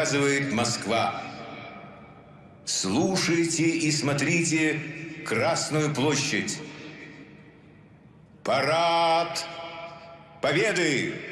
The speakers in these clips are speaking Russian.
показывает Москва. Слушайте и смотрите Красную площадь. Парад Победы!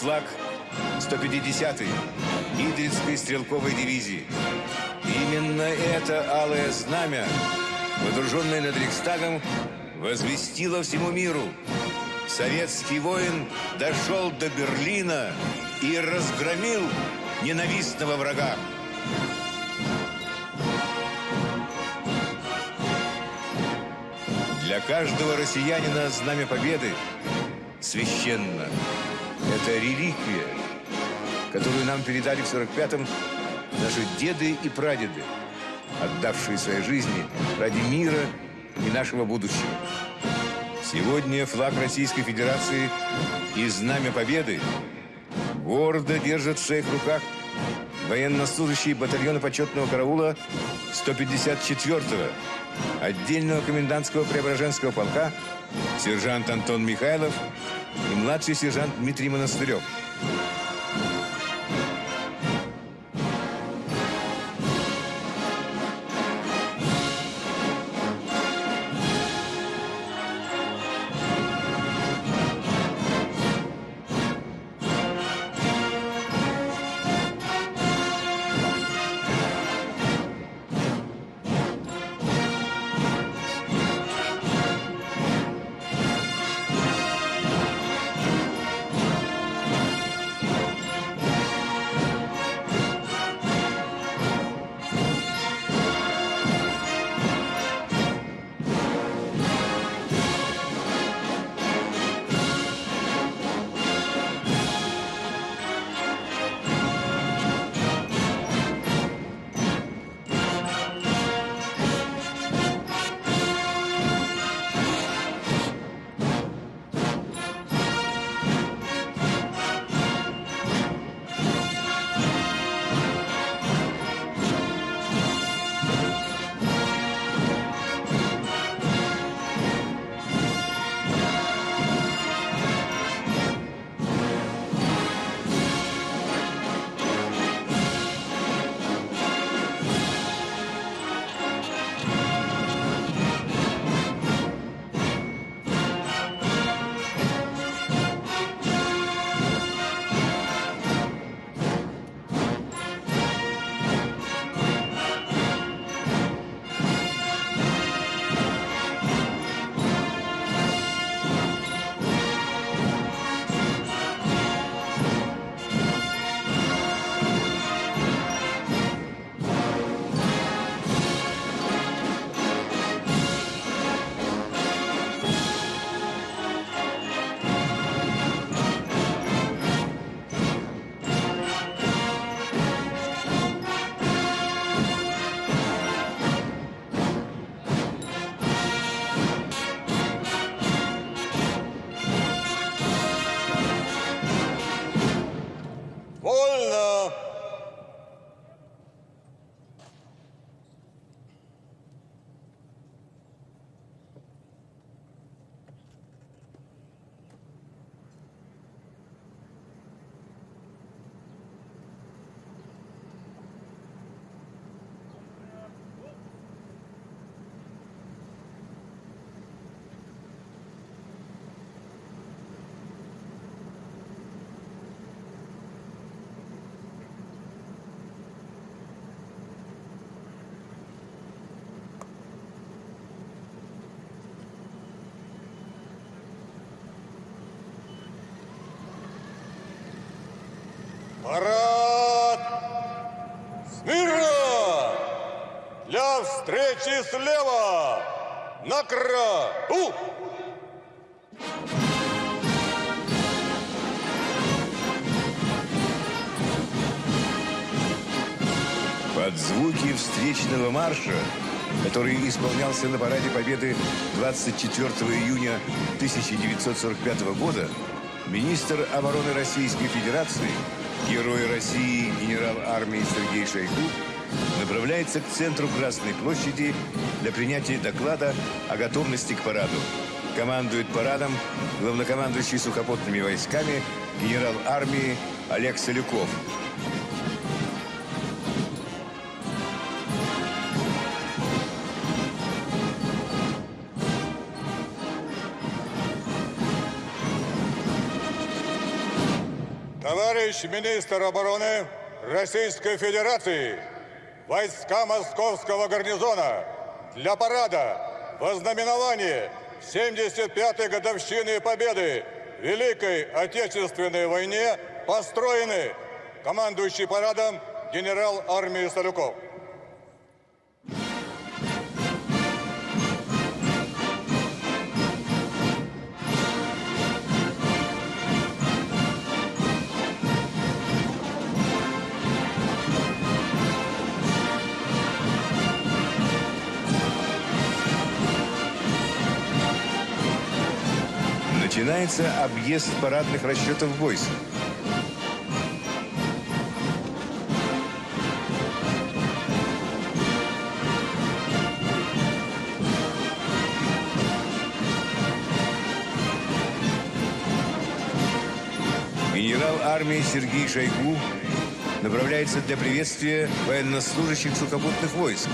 Флаг 150-й Идрицкой стрелковой дивизии. Именно это алое знамя, водруженное над Рейхстагом, возвестило всему миру. Советский воин дошел до Берлина и разгромил ненавистного врага. Для каждого россиянина Знамя Победы священно. Это реликвия, которую нам передали в 45-м наши деды и прадеды, отдавшие свои жизни ради мира и нашего будущего. Сегодня флаг Российской Федерации и Знамя Победы гордо держат в своих руках военнослужащие батальона почетного караула 154-го отдельного комендантского Преображенского полка сержант Антон Михайлов и младший сержант Дмитрий Монастырев. Встречи слева! На краю! Под звуки встречного марша, который исполнялся на параде Победы 24 июня 1945 года, министр обороны Российской Федерации, герой России генерал армии Сергей Шойгу направляется к центру Красной площади для принятия доклада о готовности к параду. Командует парадом главнокомандующий сухопутными войсками генерал армии Олег Солюков. Товарищ министр обороны Российской Федерации, войска Московского гарнизона для парада в ознаменование 75-й годовщины Победы Великой Отечественной войне построены командующий парадом генерал армии Солюков. Начинается объезд парадных расчетов войск. Генерал армии Сергей Шойгу направляется для приветствия военнослужащих сухопутных войск.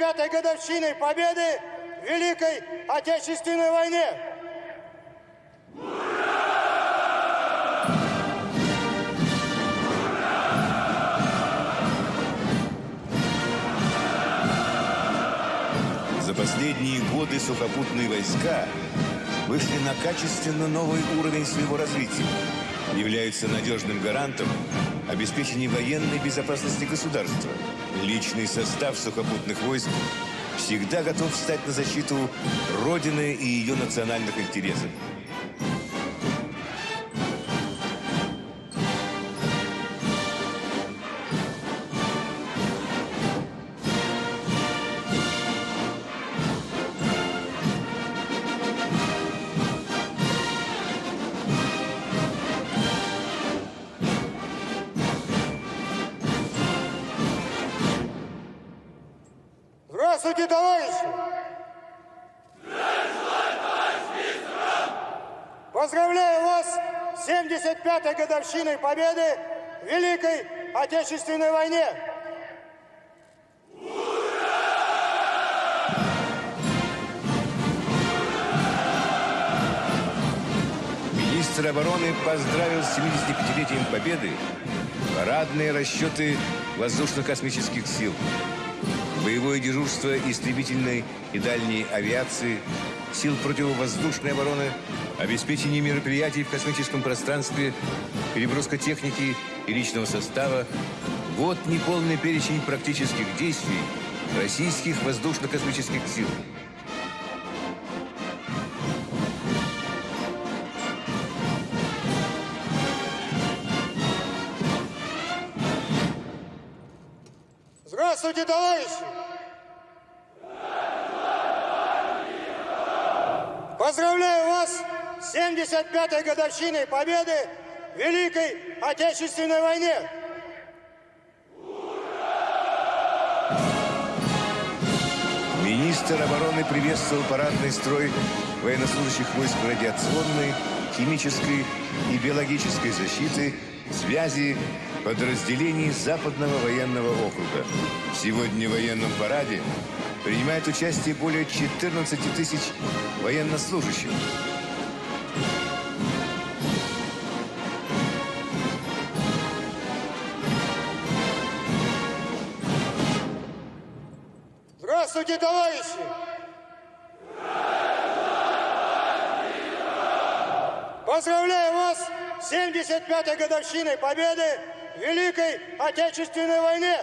75-й годовщиной Победы в Великой Отечественной войне! За последние годы сухопутные войска вышли на качественно новый уровень своего развития, являются надежным гарантом обеспечения военной безопасности государства. Личный состав сухопутных войск всегда готов встать на защиту Родины и ее национальных интересов. Поздравляю вас с 75-й годовщиной Победы в Великой Отечественной войне! Министр обороны поздравил с 75-летием Победы парадные расчеты воздушно-космических сил, боевое дежурство истребительной и дальней авиации, сил противовоздушной обороны, обеспечение мероприятий в космическом пространстве, переброска техники и личного состава. Вот неполный перечень практических действий российских воздушно-космических сил. Здравствуйте, товарищи! 75-й годовщиной победы в Великой Отечественной войне. Министр обороны приветствовал парадный строй военнослужащих войск радиационной, химической и биологической защиты, связи, подразделений Западного военного округа. Сегодня в военном параде принимает участие более 14 тысяч военнослужащих, Здравствуйте, товарищи! Поздравляю вас с 75-й годовщиной Победы в Великой Отечественной войне!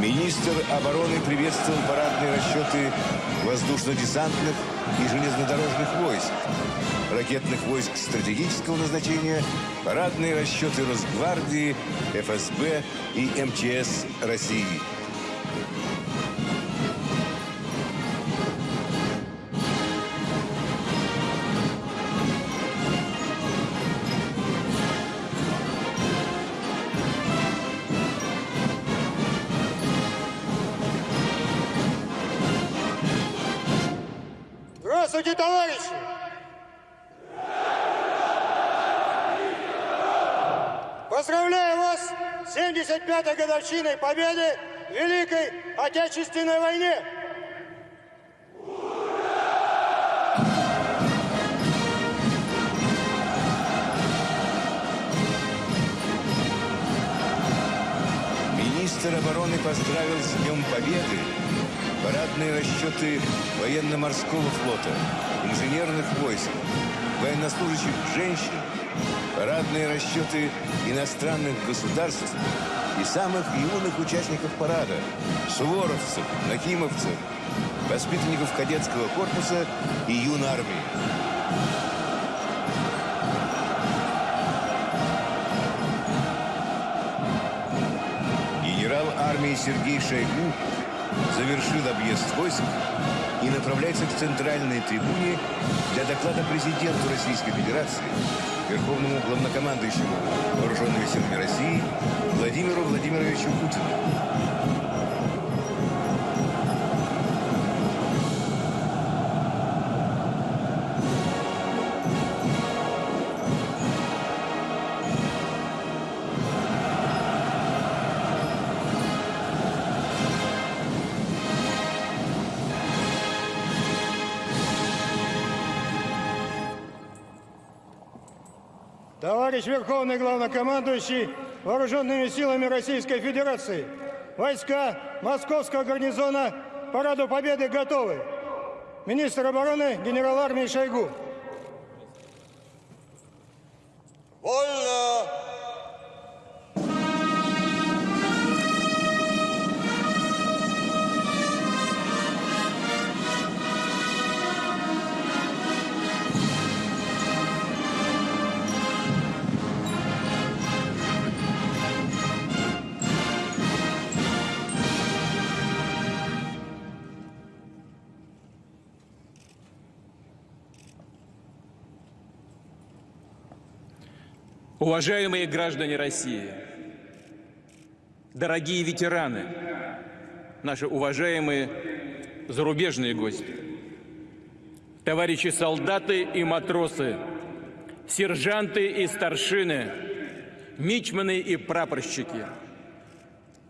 Министр обороны приветствовал парадные расчеты воздушно-десантных и железнодорожных войск, ракетных войск стратегического назначения, парадные расчеты Росгвардии, ФСБ и МЧС России. Здравствуйте, товарищи! Поздравляю вас с 75-й годовщиной Победы в Великой Отечественной войне! Министр обороны поздравил с Днем Победы парадные расчеты военно-морского флота, инженерных войск, военнослужащих женщин, парадные расчеты иностранных государств и самых юных участников парада, суворовцев, нахимовцев, воспитанников кадетского корпуса и юнармии. Генерал армии Сергей Шойгу завершил объезд войск и направляется к центральной трибуне для доклада президенту Российской Федерации, Верховному главнокомандующему Вооруженными силами России Владимиру Владимировичу Путину. Товарищ Верховный Главнокомандующий Вооруженными силами Российской Федерации, войска Московского гарнизона Параду Победы готовы. Министр обороны генерал армии Шойгу. Вольно! Уважаемые граждане России, дорогие ветераны, наши уважаемые зарубежные гости, товарищи солдаты и матросы, сержанты и старшины, мичманы и прапорщики,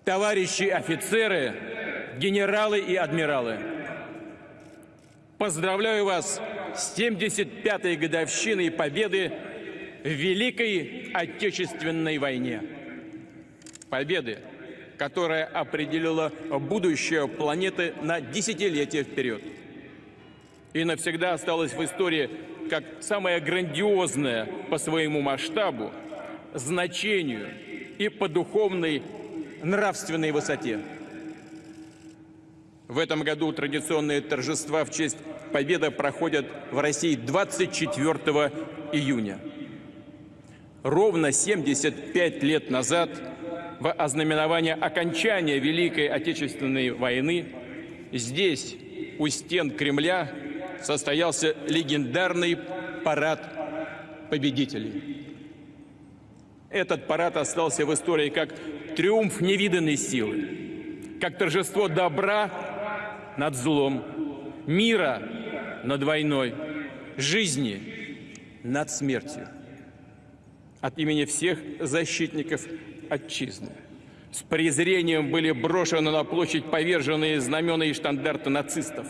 товарищи офицеры, генералы и адмиралы. Поздравляю вас с 75-й годовщиной Победы в Великой Отечественной войне. Победы, которая определила будущее планеты на десятилетия вперед. И навсегда осталась в истории как самая грандиозная по своему масштабу, значению и по духовной нравственной высоте. В этом году традиционные торжества в честь Победы проходят в России 24 июня. Ровно 75 лет назад, в ознаменование окончания Великой Отечественной войны, здесь, у стен Кремля, состоялся легендарный парад победителей. Этот парад остался в истории как триумф невиданной силы, как торжество добра над злом, мира над войной, жизни над смертью. От имени всех защитников отчизны с презрением были брошены на площадь поверженные знамена и штандарты нацистов,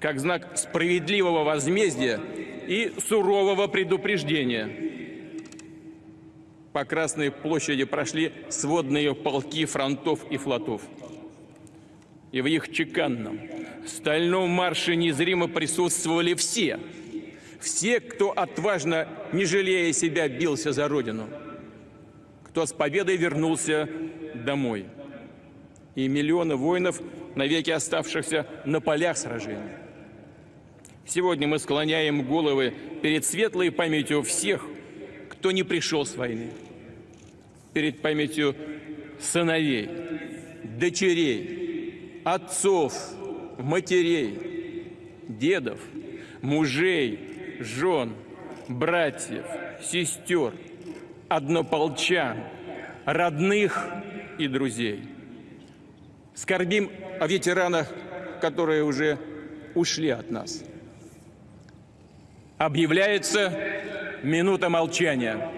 как знак справедливого возмездия и сурового предупреждения. По Красной площади прошли сводные полки фронтов и флотов. И в их чеканном, стальном марше незримо присутствовали все. Все, кто отважно, не жалея себя, бился за Родину – кто с победой вернулся домой. И миллионы воинов, навеки оставшихся на полях сражений. Сегодня мы склоняем головы перед светлой памятью всех, кто не пришел с войны. Перед памятью сыновей, дочерей, отцов, матерей, дедов, мужей, жен, братьев, сестер – однополчан, родных и друзей. Скорбим о ветеранах, которые уже ушли от нас. Объявляется минута молчания.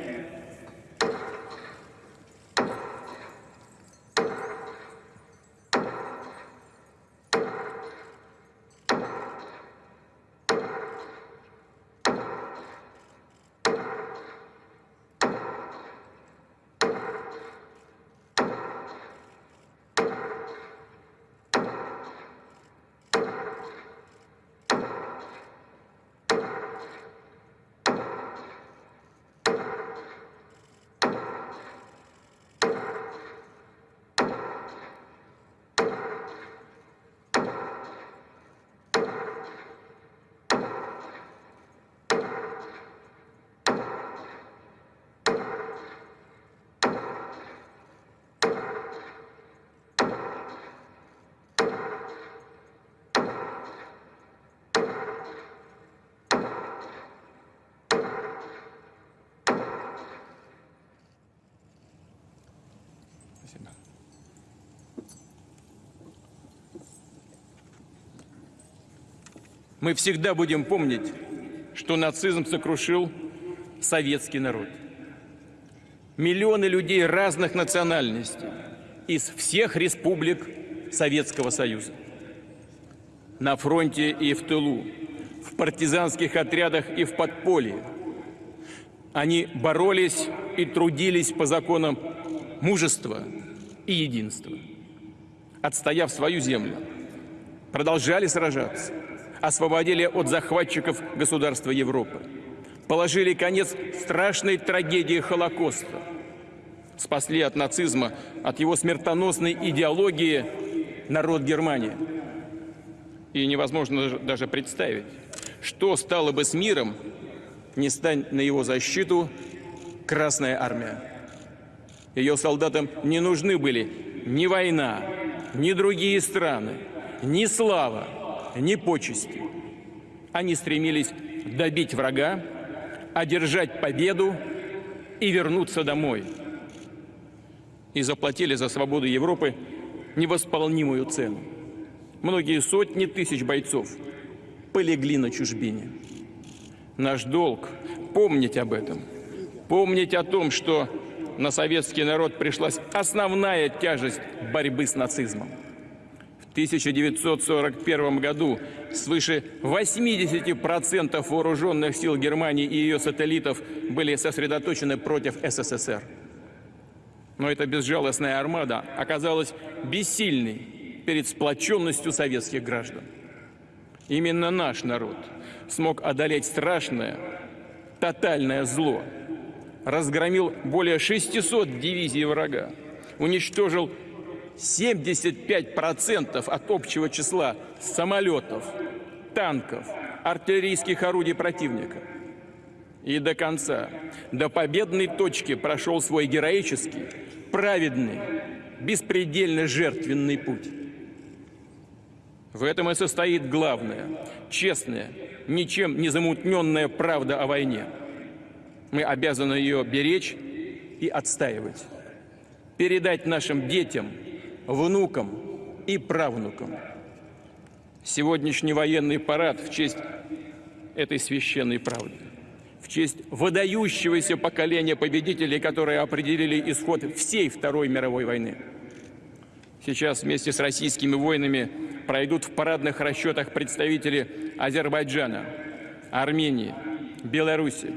Мы всегда будем помнить, что нацизм сокрушил советский народ. Миллионы людей разных национальностей из всех республик Советского Союза. На фронте и в тылу, в партизанских отрядах и в подполье. Они боролись и трудились по законам мужества и единства. Отстояв свою землю, продолжали сражаться, освободили от захватчиков государства Европы, положили конец страшной трагедии Холокоста, спасли от нацизма, от его смертоносной идеологии народ Германии. И невозможно даже представить, что стало бы с миром, не стань на его защиту Красная Армия. Ее солдатам не нужны были ни война, ни другие страны, ни слава, ни почести. Они стремились добить врага, одержать победу и вернуться домой. И заплатили за свободу Европы невосполнимую цену. Многие сотни тысяч бойцов полегли на чужбине. Наш долг – помнить об этом, помнить о том, что на советский народ пришлась основная тяжесть борьбы с нацизмом. В 1941 году свыше 80% вооруженных сил Германии и ее сателлитов были сосредоточены против СССР. Но эта безжалостная армада оказалась бессильной перед сплоченностью советских граждан. Именно наш народ смог одолеть страшное, тотальное зло – разгромил более 600 дивизий врага, уничтожил 75% от общего числа самолетов, танков, артиллерийских орудий противника. И до конца, до победной точки прошел свой героический, праведный, беспредельно жертвенный путь. В этом и состоит главное, честная, ничем не замутненная правда о войне – мы обязаны ее беречь и отстаивать. Передать нашим детям внукам и правнукам. Сегодняшний военный парад в честь этой священной правды, в честь выдающегося поколения победителей, которые определили исход всей Второй мировой войны. Сейчас вместе с российскими воинами пройдут в парадных расчетах представители Азербайджана, Армении, Беларуси,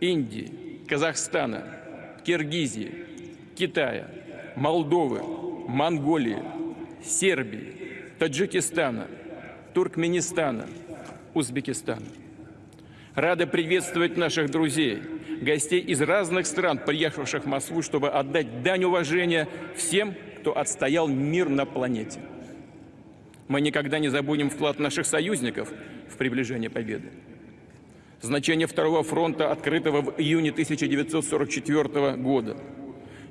Индии, Казахстана, Киргизии, Китая, Молдовы, Монголии, Сербии, Таджикистана, Туркменистана, Узбекистана. Рада приветствовать наших друзей, гостей из разных стран, приехавших в Москву, чтобы отдать дань уважения всем, кто отстоял мир на планете. Мы никогда не забудем вклад наших союзников в приближение победы. Значение Второго фронта, открытого в июне 1944 года.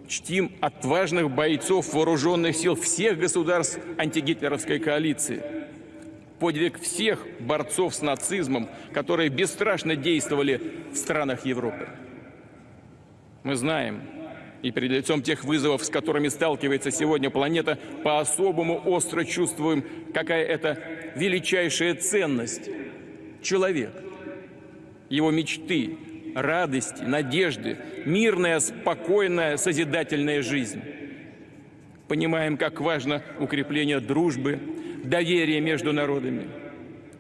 Чтим отважных бойцов вооруженных сил всех государств антигитлеровской коалиции. Подвиг всех борцов с нацизмом, которые бесстрашно действовали в странах Европы. Мы знаем, и перед лицом тех вызовов, с которыми сталкивается сегодня планета, по-особому остро чувствуем, какая это величайшая ценность – человек, его мечты, радости, надежды, мирная, спокойная, созидательная жизнь. Понимаем, как важно укрепление дружбы, доверия между народами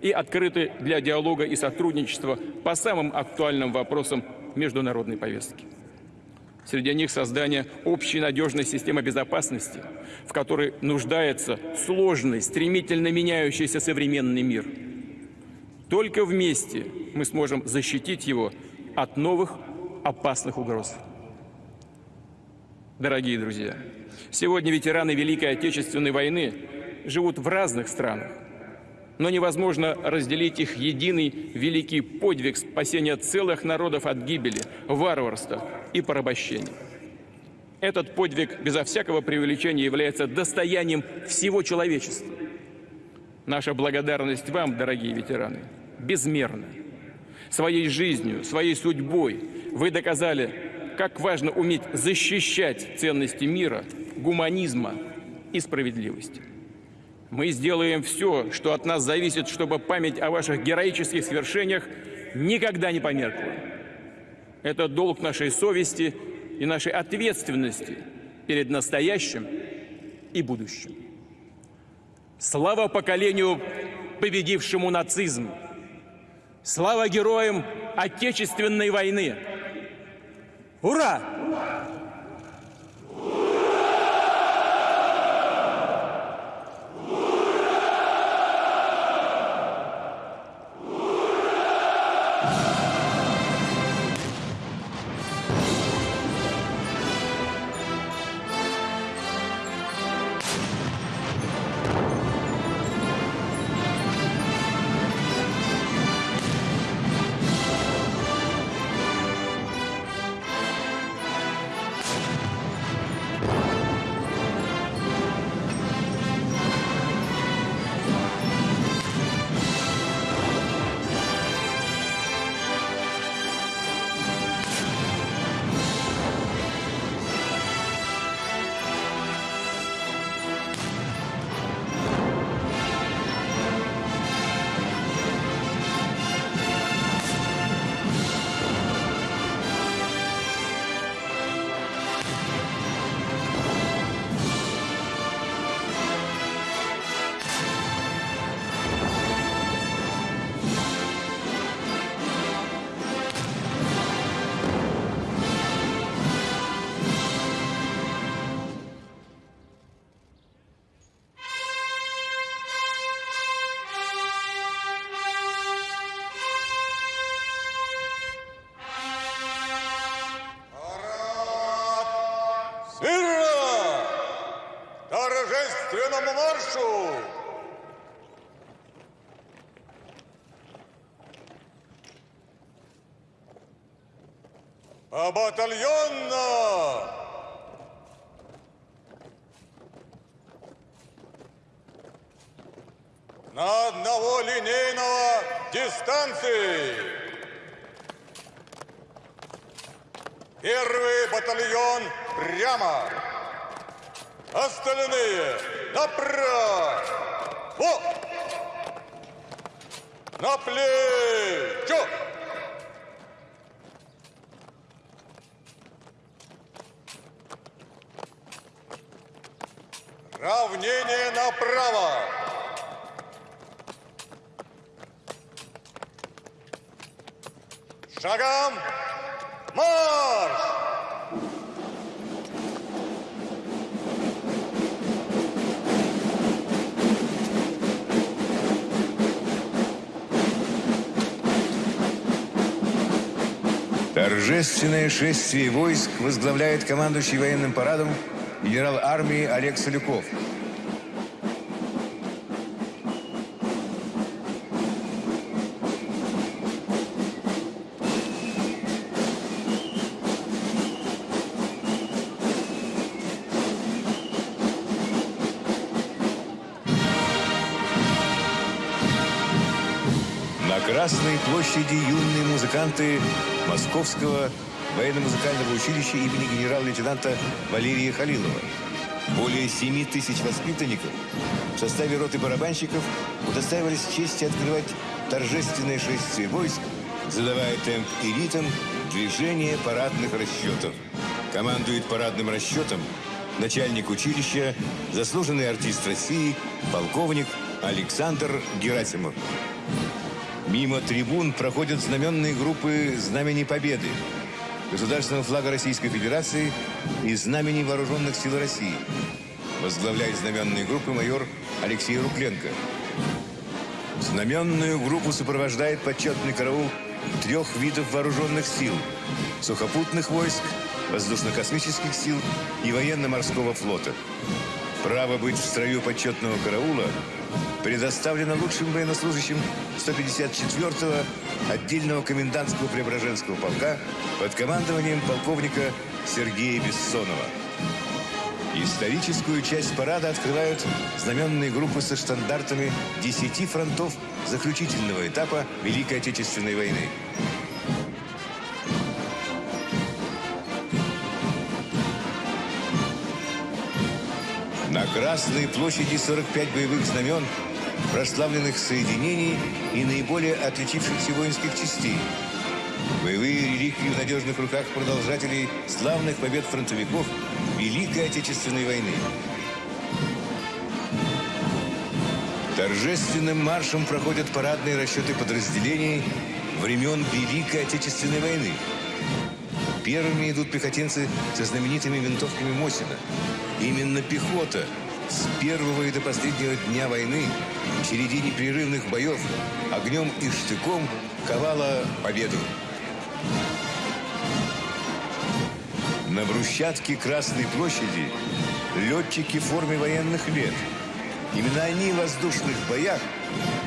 и открыты для диалога и сотрудничества по самым актуальным вопросам международной повестки. Среди них создание общей надежной системы безопасности, в которой нуждается сложный, стремительно меняющийся современный мир. Только вместе мы сможем защитить его от новых опасных угроз. Дорогие друзья, сегодня ветераны Великой Отечественной войны живут в разных странах, но невозможно разделить их единый великий подвиг спасения целых народов от гибели, варварства и порабощения. Этот подвиг безо всякого преувеличения является достоянием всего человечества. Наша благодарность вам, дорогие ветераны, безмерна. Своей жизнью, своей судьбой вы доказали, как важно уметь защищать ценности мира, гуманизма и справедливости. Мы сделаем все, что от нас зависит, чтобы память о ваших героических свершениях никогда не померкла. Это долг нашей совести и нашей ответственности перед настоящим и будущим. Слава поколению, победившему нацизм! Слава героям Отечественной войны! Ура! Смирно! А батальонно! Торжественное шествие войск возглавляет командующий военным парадом генерал армии Олег Солюков. На Красной площади юные музыканты Московского военно-музыкального училища имени генерал-лейтенанта Валерия Халилова. Более 7 тысяч воспитанников в составе роты барабанщиков удостаивались чести открывать торжественное шествие войск, задавая темп и ритм движения парадных расчетов. Командует парадным расчетом начальник училища, заслуженный артист России, полковник Александр Герасимов. Мимо трибун проходят знаменные группы Знамени Победы, государственного флага Российской Федерации и Знамени Вооруженных сил России. Возглавляет знаменные группы майор Алексей Рукленко. Знаменную группу сопровождает почетный караул трех видов вооруженных сил – сухопутных войск, воздушно-космических сил и военно-морского флота. Право быть в строю почетного караула предоставлено лучшим военнослужащим 154-го отдельного комендантского Преображенского полка под командованием полковника Сергея Бессонова. Историческую часть парада открывают знаменные группы со штандартами 10 фронтов заключительного этапа Великой Отечественной войны. На Красной площади 45 боевых знамен, прославленных соединений и наиболее отличившихся воинских частей. Боевые реликвии в надежных руках продолжателей славных побед фронтовиков Великой Отечественной войны. Торжественным маршем проходят парадные расчеты подразделений времен Великой Отечественной войны. Первыми идут пехотинцы со знаменитыми винтовками Мосина. Именно пехота с первого и до последнего дня войны в череде непрерывных боев огнем и штыком ковала победу. На брусчатке Красной площади летчики в форме военных лет. Именно они в воздушных боях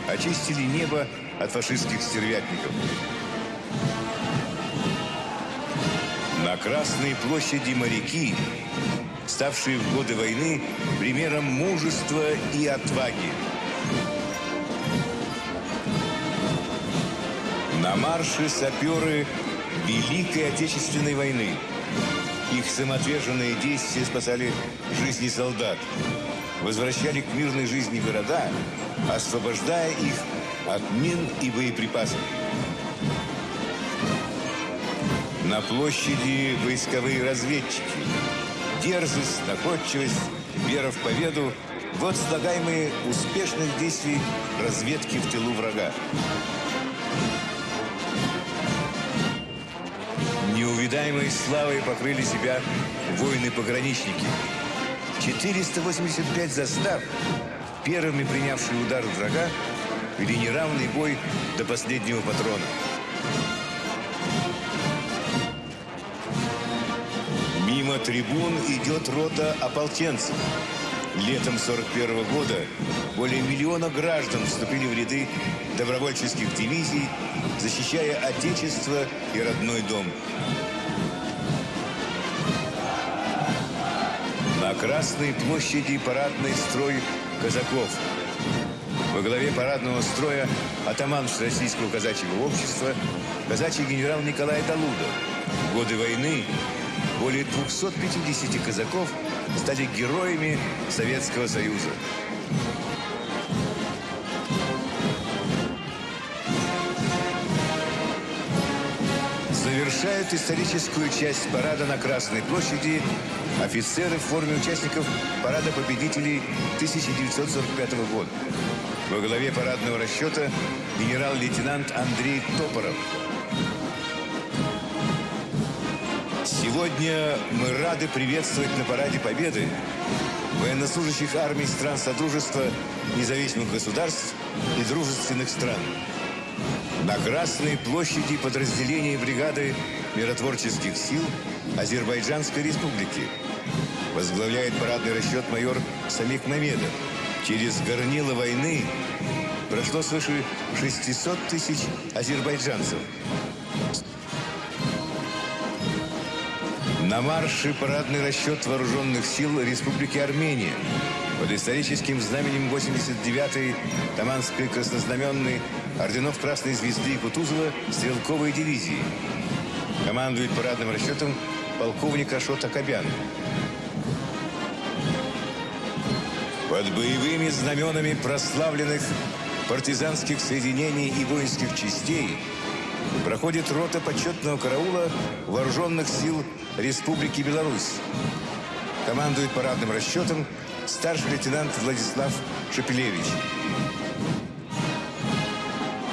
очистили небо от фашистских стервятников. На Красной площади моряки, ставшие в годы войны примером мужества и отваги. На марше саперы Великой Отечественной войны. Их самоотверженные действия спасали жизни солдат, возвращали к мирной жизни города, освобождая их от мин и боеприпасов. На площади войсковые разведчики. Дерзость, находчивость, вера в победу – вот слагаемые успешных действий разведки в тылу врага. Неувидаемой славой покрыли себя воины-пограничники. 485 застав, первыми принявшие удар врага, вели неравный бой до последнего патрона. Трибун идет рота ополченцев. Летом 41 года более миллиона граждан вступили в ряды добровольческих дивизий, защищая Отечество и родной дом. На Красной площади парадный строй казаков. Во главе парадного строя атаман Российского казачьего общества, казачий генерал Николай Талуда. Годы войны более 250 казаков стали героями Советского Союза. Завершают историческую часть парада на Красной площади офицеры в форме участников парада победителей 1945 года. Во главе парадного расчета генерал-лейтенант Андрей Топоров. Сегодня мы рады приветствовать на параде Победы военнослужащих армий стран Содружества независимых государств и дружественных стран. На Красной площади подразделения бригады миротворческих сил Азербайджанской республики возглавляет парадный расчет майор Самик Мамедов. Через горнило войны прошло свыше 600 тысяч азербайджанцев. На марше парадный расчет вооруженных сил Республики Армения под историческим знаменем 89-й Таманской краснознаменной орденов Красной Звезды и Кутузова стрелковой дивизии. Командует парадным расчетом полковник Ашот Акобян. Под боевыми знаменами прославленных партизанских соединений и воинских частей проходит рота почетного караула вооруженных сил Республики Беларусь. Командует парадным расчетом старший лейтенант Владислав Шепелевич.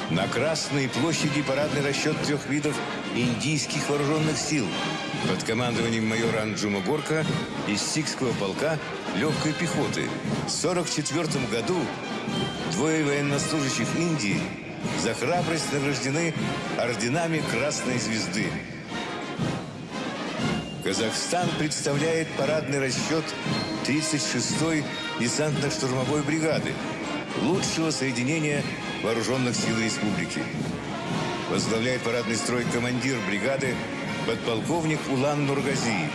На Красной площади парадный расчет трех видов индийских вооруженных сил под командованием майора Анджума Горка из Сикского полка легкой пехоты. В 1944 году двое военнослужащих Индии за храбрость награждены орденами Красной Звезды. Казахстан представляет парадный расчет 36-й десантно-штурмовой бригады, лучшего соединения вооруженных сил республики. Возглавляет парадный строй командир бригады подполковник Улан Нургази.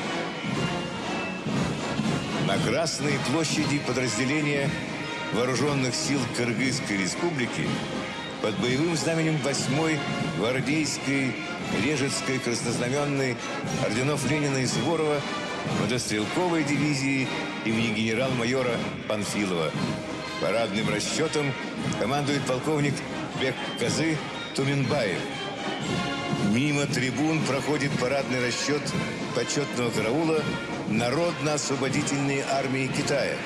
На Красной площади подразделения Вооруженных сил Кыргызской республики под боевым знаменем 8-й гвардейской Режецкой краснознаменной орденов Ленина и Суворова мотострелковой дивизии имени генерал-майора Панфилова. Парадным расчетом командует полковник Бек Казы Туминбаев. Мимо трибун проходит парадный расчет почетного караула Народно-освободительной армии Китая.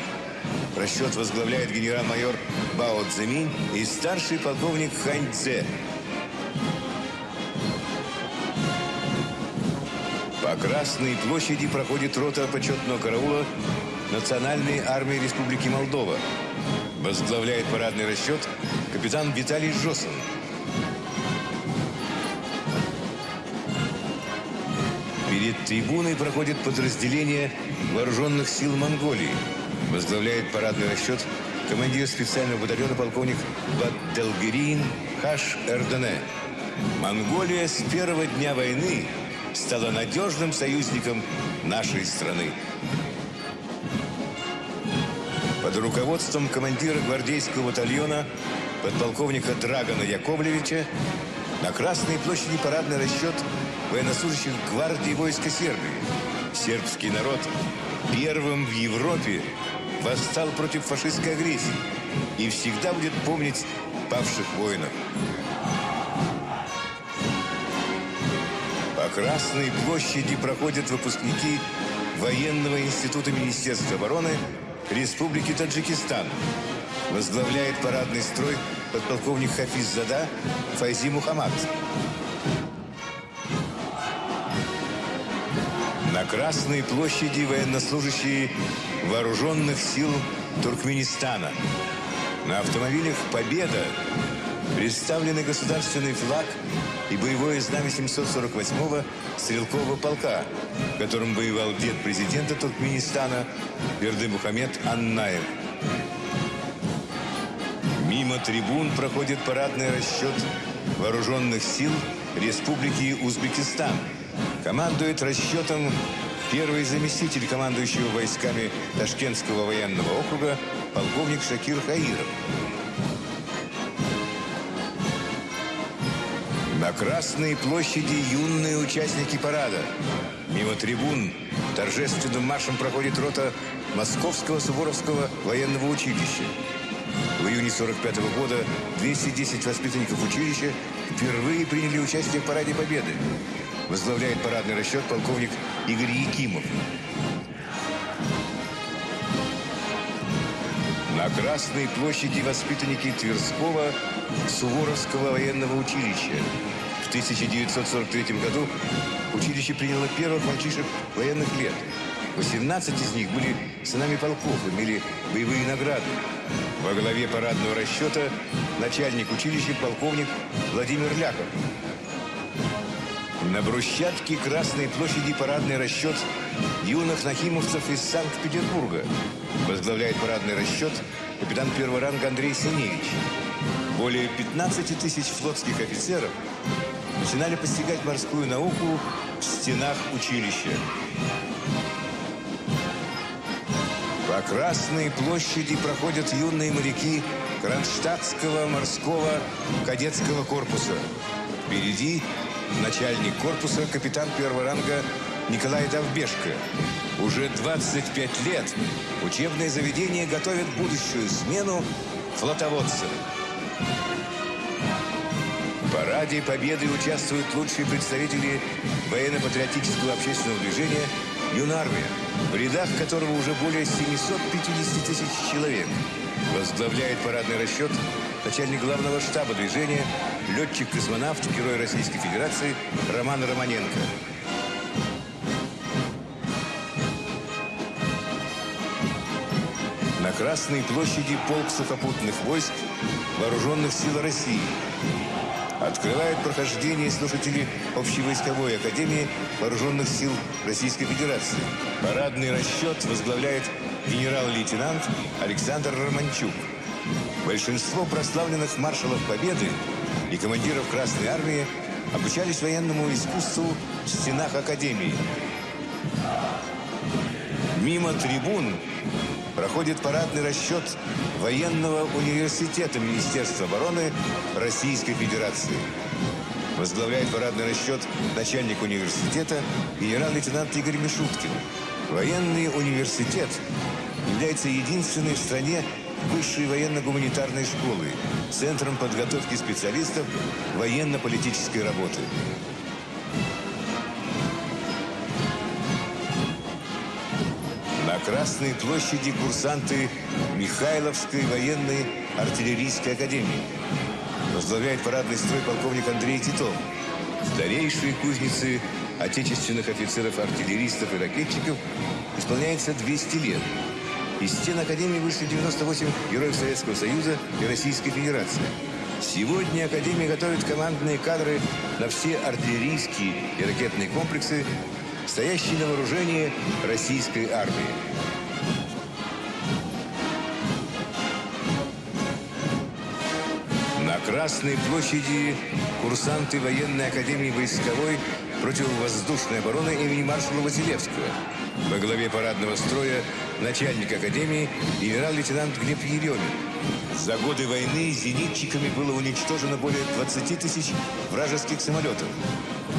Расчет возглавляет генерал-майор Бао Цзэминь и старший полковник Хань Цзэ. По Красной площади проходит рота почетного караула Национальной армии Республики Молдова. Возглавляет парадный расчет капитан Виталий Жосин. Перед трибуной проходит подразделение вооруженных сил Монголии. Возглавляет парадный расчет командир специального батальона полковник Бадделгерин Хаш Эрдене. Монголия с первого дня войны стала надежным союзником нашей страны. Под руководством командира гвардейского батальона подполковника Драгона Яковлевича на Красной площади парадный расчет военнослужащих гвардии войска Сербии. Сербский народ первым в Европе восстал против фашистской агрессии и всегда будет помнить павших воинов. По Красной площади проходят выпускники Военного института Министерства обороны Республики Таджикистан. Возглавляет парадный строй подполковник Хафиз Зада Файзи Мухаммад. На Красной площади военнослужащие вооруженных сил Туркменистана. На автомобилях «Победа» представлены государственный флаг и боевое знамя 748-го стрелкового полка, в воевал дед президента Туркменистана Берды Мухаммед Аннаев. Мимо трибун проходит парадный расчет вооруженных сил Республики Узбекистан. Командует расчетом первый заместитель командующего войсками Ташкентского военного округа полковник Шакир Хаиров. На Красной площади юные участники парада. Мимо трибун торжественным маршем проходит рота Московского Суворовского военного училища. В июне 45 -го года 210 воспитанников училища впервые приняли участие в Параде Победы. Возглавляет парадный расчет полковник Игорь Якимов. На Красной площади воспитанники Тверского Суворовского военного училища. В 1943 году училище приняло первых мальчишек военных лет. 18 из них были сынами полков, имели боевые награды. Во главе парадного расчета начальник училища полковник Владимир Ляхов. На брусчатке Красной площади парадный расчет юных нахимовцев из Санкт-Петербурга. Возглавляет парадный расчет капитан первого ранга Андрей Синевич. Более 15 тысяч флотских офицеров начинали постигать морскую науку в стенах училища. По Красной площади проходят юные моряки Кронштадтского морского кадетского корпуса. Впереди начальник корпуса, капитан первого ранга Николай Довбешко. Уже 25 лет учебное заведение готовит будущую смену флотоводцев. В параде Победы участвуют лучшие представители военно-патриотического общественного движения «Юнармия», в рядах которого уже более 750 тысяч человек. Возглавляет парадный расчет начальник главного штаба движения, летчик-космонавт, герой Российской Федерации Роман Романенко. На Красной площади полк сухопутных войск Вооруженных сил России. Открывает прохождение слушатели Общевойсковой Академии Вооруженных сил Российской Федерации. Парадный расчет возглавляет генерал-лейтенант Александр Романчук. Большинство прославленных маршалов Победы и командиров Красной Армии обучались военному искусству в стенах Академии. Мимо трибун проходит парадный расчет военного университета Министерства обороны Российской Федерации. Возглавляет парадный расчет начальник университета генерал-лейтенант Игорь Мишуткин. Военный университет является единственной в стране высшей военно-гуманитарной школой, центром подготовки специалистов военно-политической работы. На Красной площади курсанты Михайловской военной артиллерийской академии. Возглавляет парадный строй полковник Андрей Титов. Старейшие кузницы отечественных офицеров-артиллеристов и ракетчиков исполняется 200 лет. Из стен Академии вышли 98 героев Советского Союза и Российской Федерации. Сегодня Академия готовит командные кадры на все артиллерийские и ракетные комплексы, стоящие на вооружении российской армии. На Красной площади курсанты военной академии войсковой противовоздушной обороны имени маршала Василевского. Во главе парадного строя начальник академии генерал-лейтенант Глеб Еремин. За годы войны зенитчиками было уничтожено более 20 тысяч вражеских самолетов.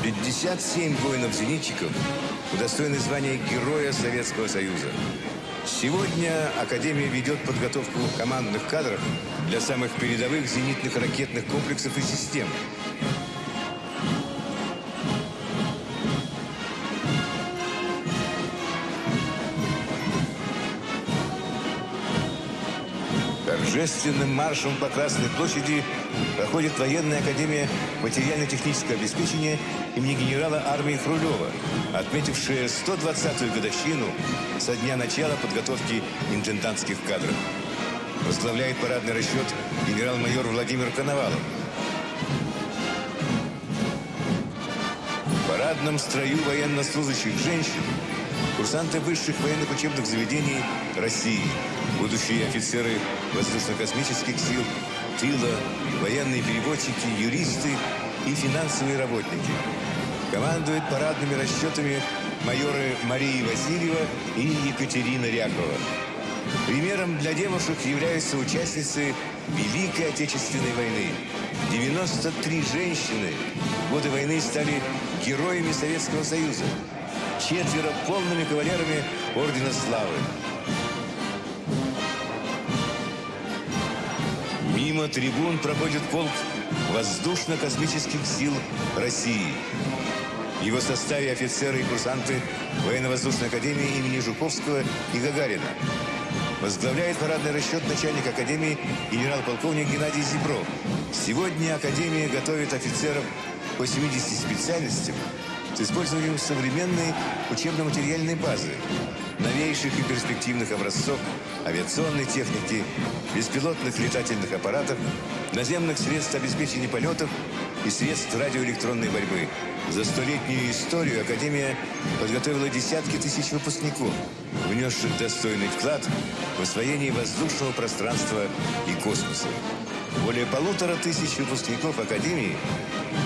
57 воинов-зенитчиков удостоены звания Героя Советского Союза. Сегодня Академия ведет подготовку командных кадров для самых передовых зенитных ракетных комплексов и систем. Торжественным маршем по Красной площади проходит военная академия материально-технического обеспечения имени генерала армии Хрулева, отметившая 120-ю годовщину со дня начала подготовки интендантских кадров. Возглавляет парадный расчет генерал-майор Владимир Коновалов. В парадном строю военнослужащих женщин курсанты высших военных учебных заведений России, будущие офицеры воздушно-космических сил, тыла, военные переводчики, юристы и финансовые работники. Командует парадными расчетами майоры Мария Васильева и Екатерина Рякова. Примером для девушек являются участницы Великой Отечественной войны. 93 женщины в годы войны стали героями Советского Союза. Четверо полными кавалерами Ордена Славы. Мимо трибун проходит полк воздушно-космических сил России. В его составе офицеры и курсанты Военно-воздушной академии имени Жуковского и Гагарина. Возглавляет парадный расчет начальник Академии генерал-полковник Геннадий Зебров. Сегодня Академия готовит офицеров по 70 специальностям с использованием современной учебно-материальной базы, новейших и перспективных образцов авиационной техники, беспилотных летательных аппаратов, наземных средств обеспечения полетов и средств радиоэлектронной борьбы. За столетнюю историю Академия подготовила десятки тысяч выпускников, внесших достойный вклад в освоение воздушного пространства и космоса. Более полутора тысяч выпускников Академии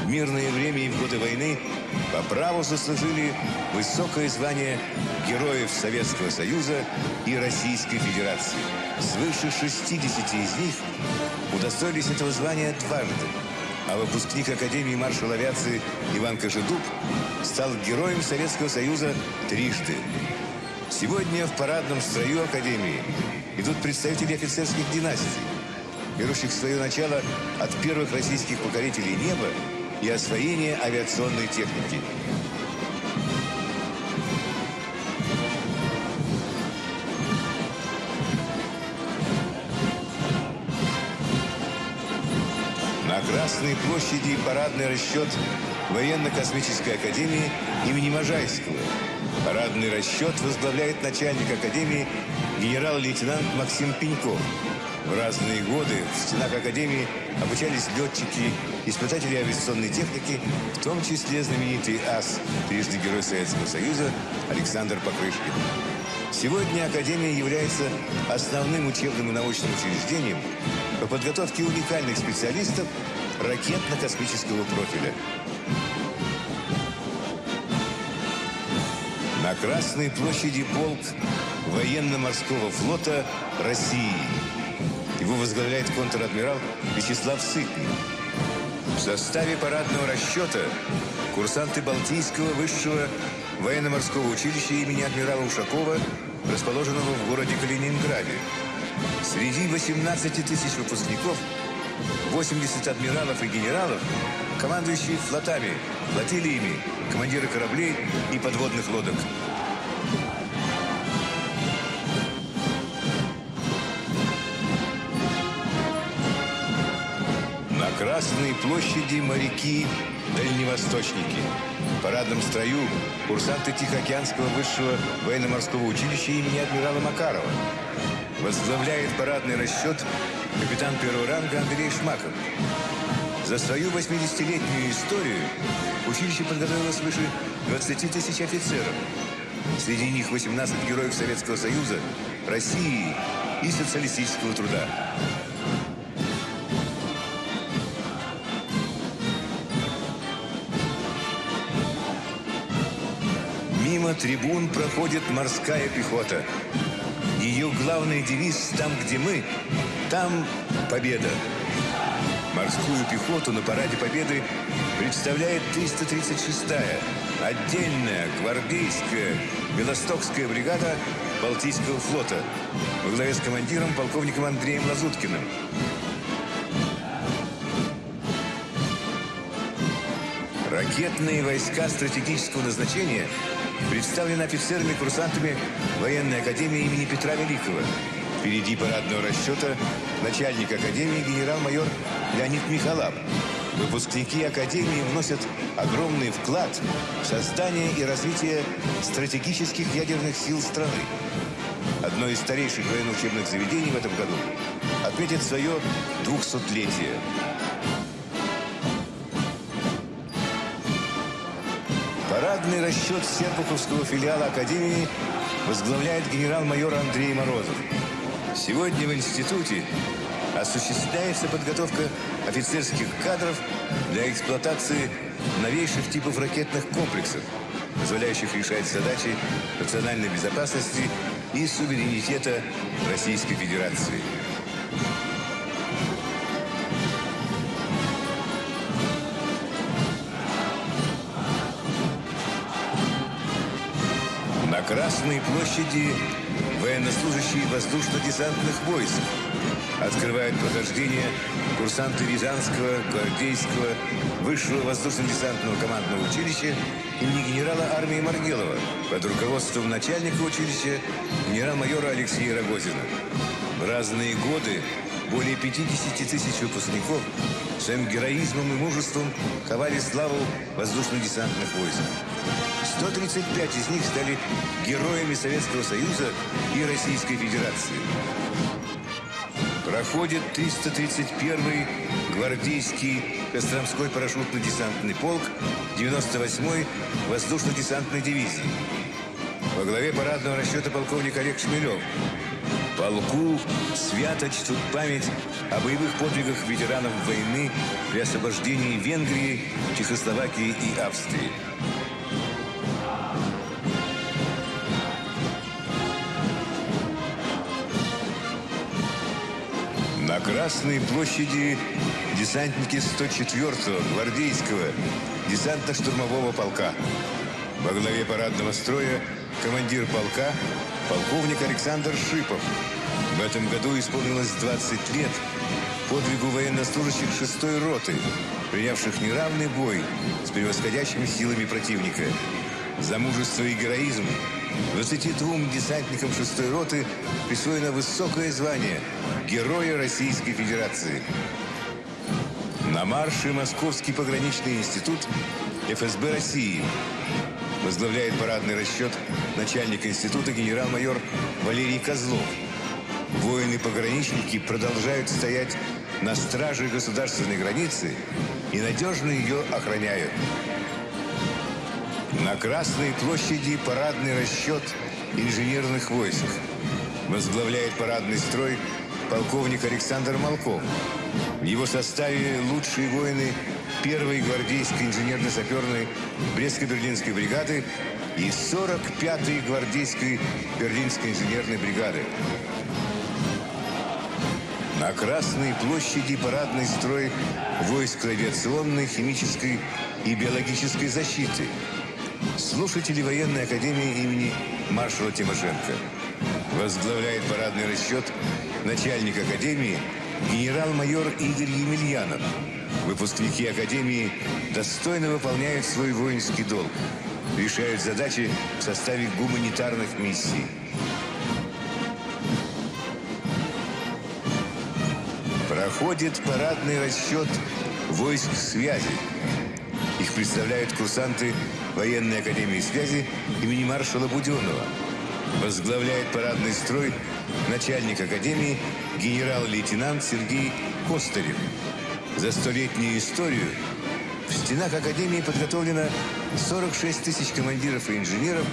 в мирное время и в годы войны по праву заслужили высокое звание Героев Советского Союза и Российской Федерации. Свыше 60 из них удостоились этого звания дважды. А выпускник Академии маршал авиации Иван Кожедуб стал Героем Советского Союза трижды. Сегодня в парадном строю Академии идут представители офицерских династий, берущих свое начало от первых российских покорителей неба и освоения авиационной техники. На Красной площади парадный расчет Военно-космической академии имени Можайского. Парадный расчет возглавляет начальник академии генерал-лейтенант Максим Пеньков. В разные годы в стенах Академии обучались летчики, испытатели авиационной техники, в том числе знаменитый ас, трижды Герой Советского Союза Александр Покрышкин. Сегодня Академия является основным учебным и научным учреждением по подготовке уникальных специалистов ракетно-космического профиля. На Красной площади полк военно-морского флота России – его возглавляет контр-адмирал Вячеслав Сытник. В составе парадного расчета курсанты Балтийского высшего военно-морского училища имени адмирала Ушакова, расположенного в городе Калининграде. Среди 18 тысяч выпускников 80 адмиралов и генералов, командующие флотами, флотилиями, командиры кораблей и подводных лодок. Красной площади моряки-дальневосточники. В парадном строю курсанты Тихоокеанского высшего военно-морского училища имени адмирала Макарова. Возглавляет парадный расчет капитан первого ранга Андрей Шмаков. За свою 80-летнюю историю училище подготовило свыше 20 тысяч офицеров. Среди них 18 героев Советского Союза, России и социалистического труда. Мимо трибун проходит морская пехота. Ее главный девиз «Там, где мы, там победа». Морскую пехоту на параде Победы представляет 336-я отдельная гвардейская Белостокская бригада Балтийского флота во главе с командиром полковником Андреем Лазуткиным. Ракетные войска стратегического назначения представлены офицерами-курсантами военной академии имени Петра Великого. Впереди парадного расчета начальник академии генерал-майор Леонид Михалап. Выпускники академии вносят огромный вклад в создание и развитие стратегических ядерных сил страны. Одно из старейших военно-учебных заведений в этом году отметит свое 200-летие. Парадный расчет Серпуховского филиала Академии возглавляет генерал-майор Андрей Морозов. Сегодня в институте осуществляется подготовка офицерских кадров для эксплуатации новейших типов ракетных комплексов, позволяющих решать задачи национальной безопасности и суверенитета Российской Федерации. Красной площади военнослужащие воздушно-десантных войск открывают прохождение курсанты Рязанского, Гвардейского, Высшего воздушно-десантного командного училища имени генерала армии Маргелова под руководством начальника училища генерал-майора Алексея Рогозина. В разные годы более 50 тысяч выпускников своим героизмом и мужеством ковали славу воздушно-десантных войск. 135 из них стали героями Советского Союза и Российской Федерации. Проходит 331-й гвардейский Костромской парашютно-десантный полк 98-й воздушно-десантной дивизии. Во главе парадного расчета полковник Олег Шмелев. Полку свято чтут память о боевых подвигах ветеранов войны при освобождении Венгрии, Чехословакии и Австрии. Красной площади десантники 104-го гвардейского десантно-штурмового полка. Во главе парадного строя командир полка полковник Александр Шипов. В этом году исполнилось 20 лет подвигу военнослужащих 6-й роты, принявших неравный бой с превосходящими силами противника. За мужество и героизм 22 десантникам 6-й роты присвоено высокое звание Героя Российской Федерации. На марше Московский пограничный институт ФСБ России возглавляет парадный расчет начальник института генерал-майор Валерий Козлов. Воины-пограничники продолжают стоять на страже государственной границы и надежно ее охраняют. На Красной площади парадный расчет инженерных войск. Возглавляет парадный строй полковник Александр Малков. В его составе лучшие воины первой гвардейской инженерно-саперной Брестско-Берлинской бригады и 45-й гвардейской Берлинской инженерной бригады. На Красной площади парадный строй войск авиационной, химической и биологической защиты. Слушатели военной академии имени маршала Тимошенко. Возглавляет парадный расчет начальник академии генерал-майор Игорь Емельянов. Выпускники академии достойно выполняют свой воинский долг, решают задачи в составе гуманитарных миссий. Проходит парадный расчет войск связи. Представляют курсанты военной академии связи имени маршала Буденного. Возглавляет парадный строй начальник академии генерал-лейтенант Сергей Костарев. За столетнюю историю в стенах академии подготовлено 46 тысяч командиров и инженеров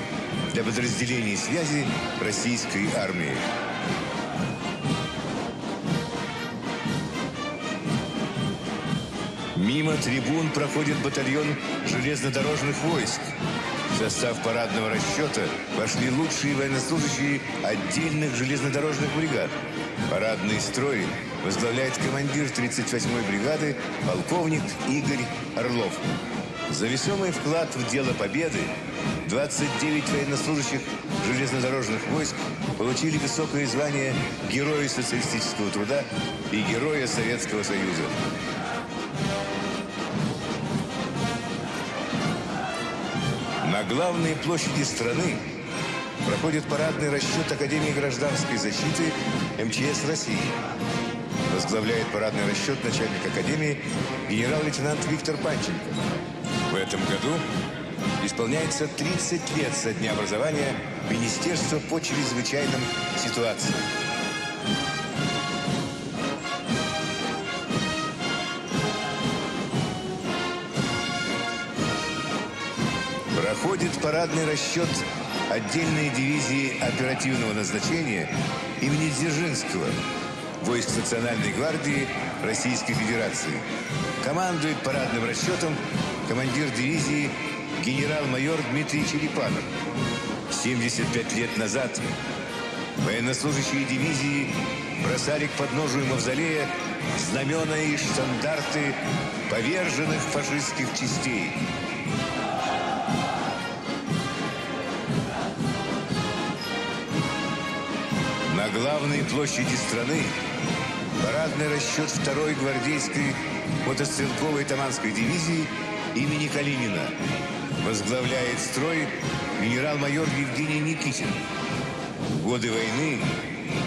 для подразделений связи российской армии. Мимо трибун проходит батальон железнодорожных войск. В состав парадного расчета вошли лучшие военнослужащие отдельных железнодорожных бригад. Парадный строй возглавляет командир 38-й бригады полковник Игорь Орлов. За весомый вклад в дело победы 29 военнослужащих железнодорожных войск получили высокое звание Героя социалистического труда и Героя Советского Союза. На главной площади страны проходит парадный расчет Академии гражданской защиты МЧС России. Возглавляет парадный расчет начальник Академии генерал-лейтенант Виктор Панченко. В этом году исполняется 30 лет со дня образования Министерства по чрезвычайным ситуациям. Проходит парадный расчет отдельной дивизии оперативного назначения имени Дзержинского войск Национальной гвардии Российской Федерации. Командует парадным расчетом командир дивизии генерал-майор Дмитрий Черепанов. 75 лет назад военнослужащие дивизии бросали к подножию мавзолея знамена и штандарты поверженных фашистских частей – главной площади страны парадный расчет второй гвардейской мотострелковой Таманской дивизии имени Калинина. Возглавляет строй генерал-майор Евгений Никитин. В годы войны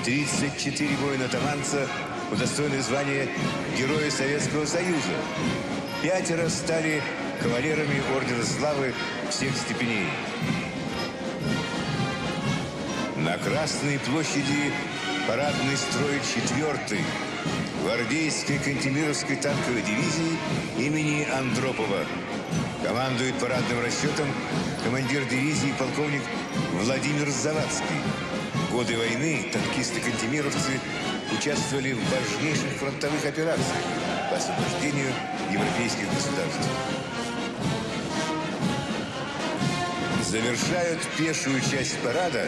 34 воина-таманца удостоены звания Героя Советского Союза. Пятеро стали кавалерами Ордена Славы всех степеней. Красной площади парадный строй четвертый гвардейской Кантемировской танковой дивизии имени Андропова. Командует парадным расчетом командир дивизии полковник Владимир Завадский. В годы войны танкисты-кантемировцы участвовали в важнейших фронтовых операциях по освобождению европейских государств. Завершают пешую часть парада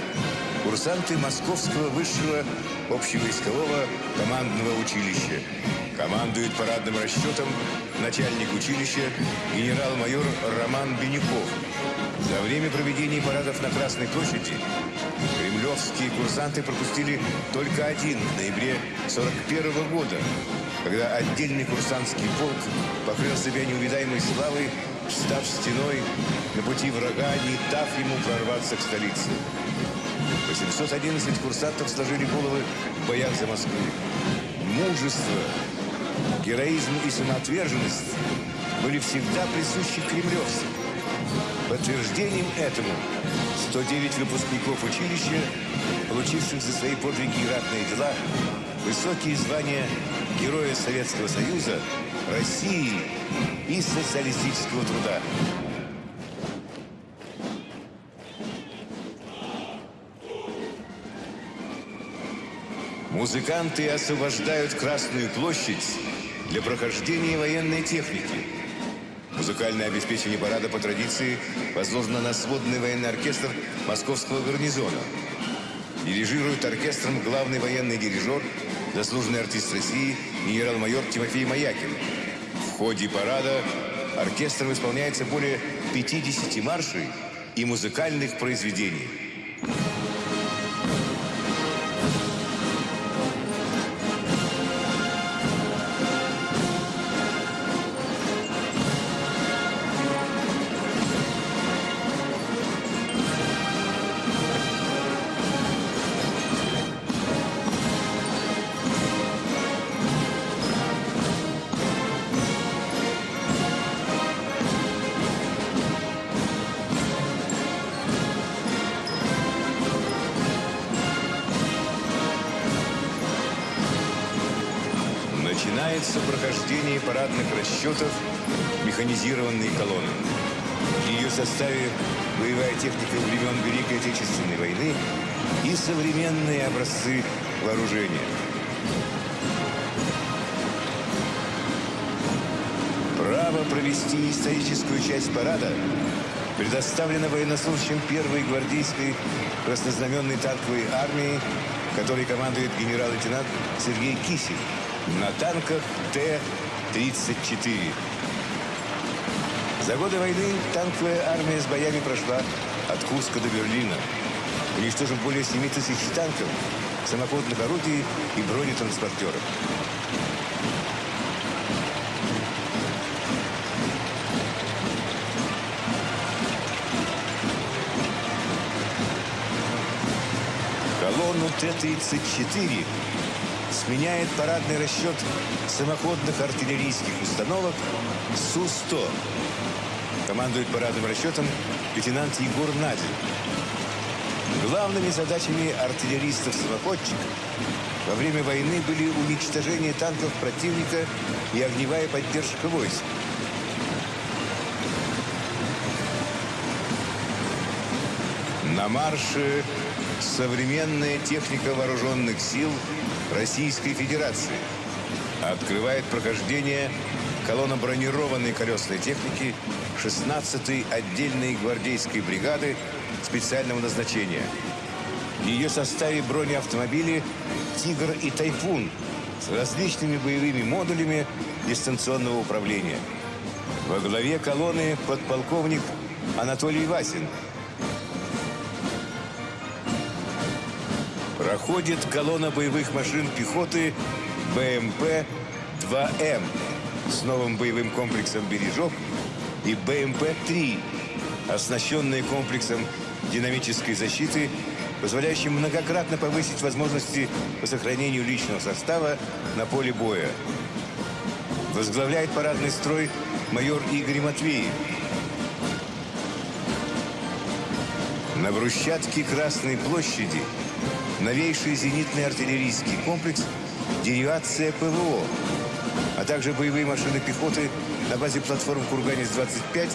курсанты Московского высшего общевойскового командного училища. Командует парадным расчетом начальник училища генерал-майор Роман Бенюков. За время проведения парадов на Красной площади кремлевские курсанты пропустили только один в ноябре 41 года, когда отдельный курсантский полк покрыл себя неувидаемой славой, встав стеной на пути врага, не дав ему прорваться к столице. 811 курсантов сложили головы в боях за Москву. Мужество, героизм и самоотверженность были всегда присущи кремлевцам. Подтверждением этому 109 выпускников училища, получивших за свои подвиги и ратные дела высокие звания Героя Советского Союза, России и социалистического труда. Музыканты освобождают Красную площадь для прохождения военной техники. Музыкальное обеспечение парада по традиции возложено на сводный военный оркестр Московского гарнизона. Дирижирует оркестром главный военный дирижер, заслуженный артист России генерал-майор Тимофей Маякин. В ходе парада оркестром исполняется более 50 маршей и музыкальных произведений. Составе боевая техника времен Великой Отечественной войны и современные образцы вооружения. Право провести историческую часть парада предоставлено военнослужащим первой гвардейской краснознаменной танковой армии, которой командует генерал-лейтенант Сергей Кисель на танках Т-34. За годы войны танковая армия с боями прошла от Курска до Берлина, уничтожив более 7 тысяч танков, самоходных орудий и бронетранспортеров. Колонну Т-34 сменяет парадный расчет самоходных артиллерийских установок Су-100. Командует парадным расчетом лейтенант Егор Надин. Главными задачами артиллеристов-самоходчиков во время войны были уничтожение танков противника и огневая поддержка войск. На марше современная техника вооруженных сил Российской Федерации. Открывает прохождение колонна бронированной колесной техники 16-й отдельной гвардейской бригады специального назначения. В ее составе бронеавтомобили «Тигр» и «Тайфун» с различными боевыми модулями дистанционного управления. Во главе колонны подполковник Анатолий Васин – проходит колонна боевых машин пехоты БМП-2М с новым боевым комплексом «Бережок» и БМП-3, оснащенные комплексом динамической защиты, позволяющим многократно повысить возможности по сохранению личного состава на поле боя. Возглавляет парадный строй майор Игорь Матвеев. На брусчатке Красной площади новейший зенитный артиллерийский комплекс «Деривация ПВО», а также боевые машины пехоты на базе платформ «Курганец-25»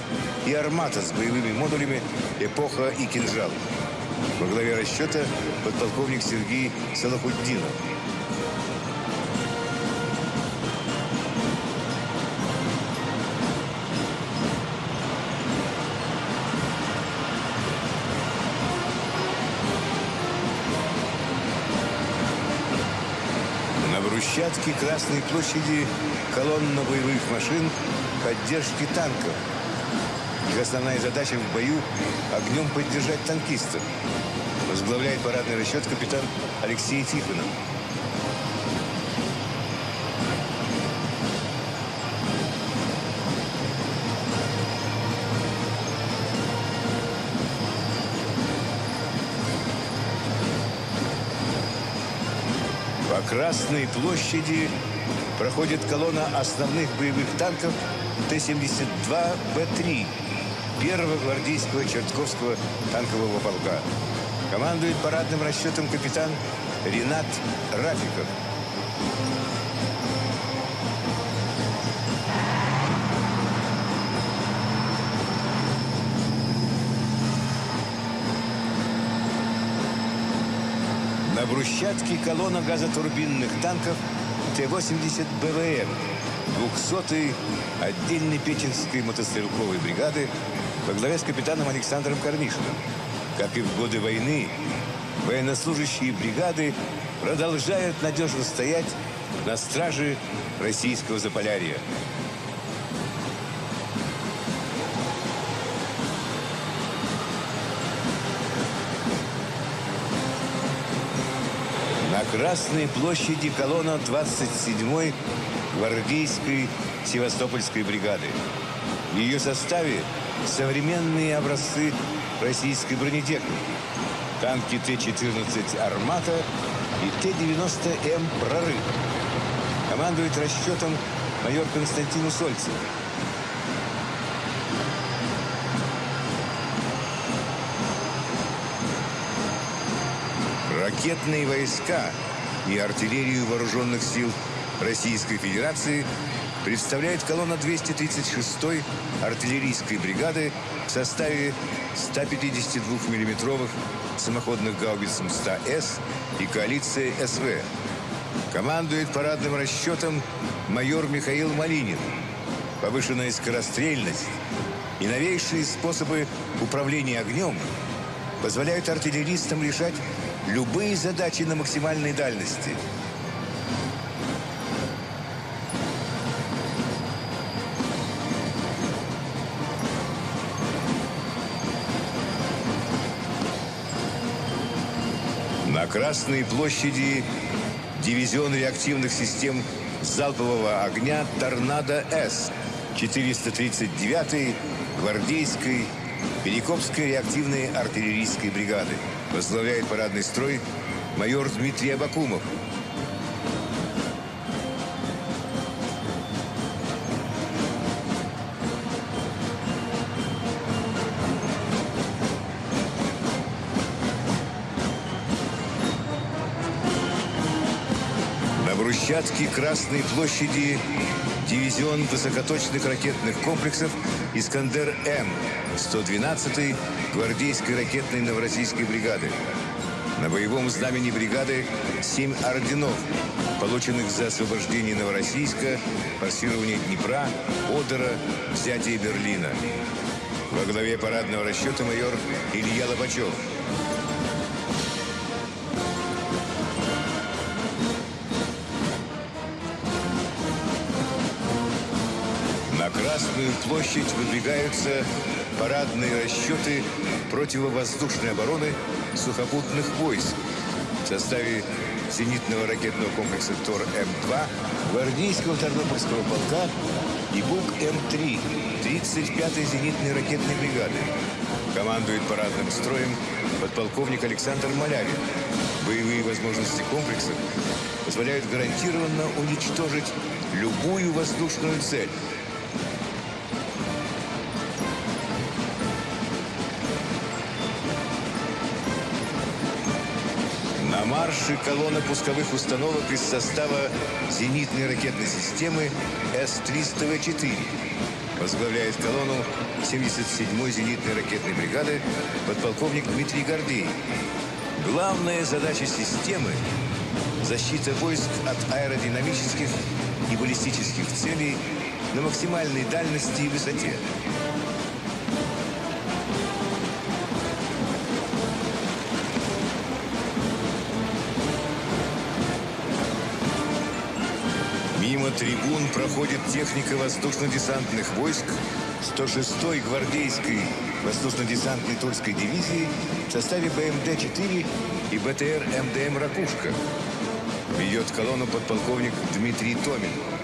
и «Армата» с боевыми модулями «Эпоха» и «Кинжал». Во главе расчета подполковник Сергей Салахуддинов. Брусчатке Красной площади колонна боевых машин поддержки танков. Их основная задача в бою – огнем поддержать танкистов. Возглавляет парадный расчет капитан Алексей Тихонов. Красной площади проходит колонна основных боевых танков Т-72Б3 первого гвардейского Чертковского танкового полка. Командует парадным расчетом капитан Ренат Рафиков. Брусчатке колонна газотурбинных танков Т-80 БВМ 200-й отдельной Печенской мотострелковой бригады во главе с капитаном Александром Корнишиным. Как и в годы войны, военнослужащие бригады продолжают надежно стоять на страже российского Заполярья. Красной площади колонна 27-й гвардейской Севастопольской бригады. В ее составе современные образцы российской бронетехники. Танки Т-14 «Армата» и Т-90М «Прорыв». Командует расчетом майор Константин Усольцев. Ракетные войска и артиллерию вооруженных сил Российской Федерации представляет колонна 236-й артиллерийской бригады в составе 152 миллиметровых самоходных гаубиц МСТА-С и коалиции СВ. Командует парадным расчетом майор Михаил Малинин. Повышенная скорострельность и новейшие способы управления огнем позволяют артиллеристам решать любые задачи на максимальной дальности. На Красной площади дивизион реактивных систем залпового огня «Торнадо-С» 439-й гвардейской Перекопской реактивной артиллерийской бригады. Возглавляет парадный строй майор Дмитрий Абакумов. На брусчатке Красной площади дивизион высокоточных ракетных комплексов «Искандер-М» 112-й гвардейской ракетной новороссийской бригады. На боевом знамени бригады семь орденов, полученных за освобождение Новороссийска, форсирование Днепра, Одера, взятие Берлина. Во главе парадного расчета майор Илья Лобачев. Красную площадь выдвигаются парадные расчеты противовоздушной обороны сухопутных войск в составе зенитного ракетного комплекса ТОР-М2, гвардейского Тарнопольского полка и БУК-М3 35-й зенитной ракетной бригады. Командует парадным строем подполковник Александр Малявин. Боевые возможности комплекса позволяют гарантированно уничтожить любую воздушную цель. Марше колонна пусковых установок из состава зенитной ракетной системы С-300В4. Возглавляет колонну 77-й зенитной ракетной бригады подполковник Дмитрий Гордей. Главная задача системы – защита войск от аэродинамических и баллистических целей на максимальной дальности и высоте. Мимо трибун проходит техника воздушно-десантных войск 106-й гвардейской воздушно-десантной Тульской дивизии в составе БМД-4 и БТР МДМ «Ракушка». Ведет колонну подполковник Дмитрий Томин.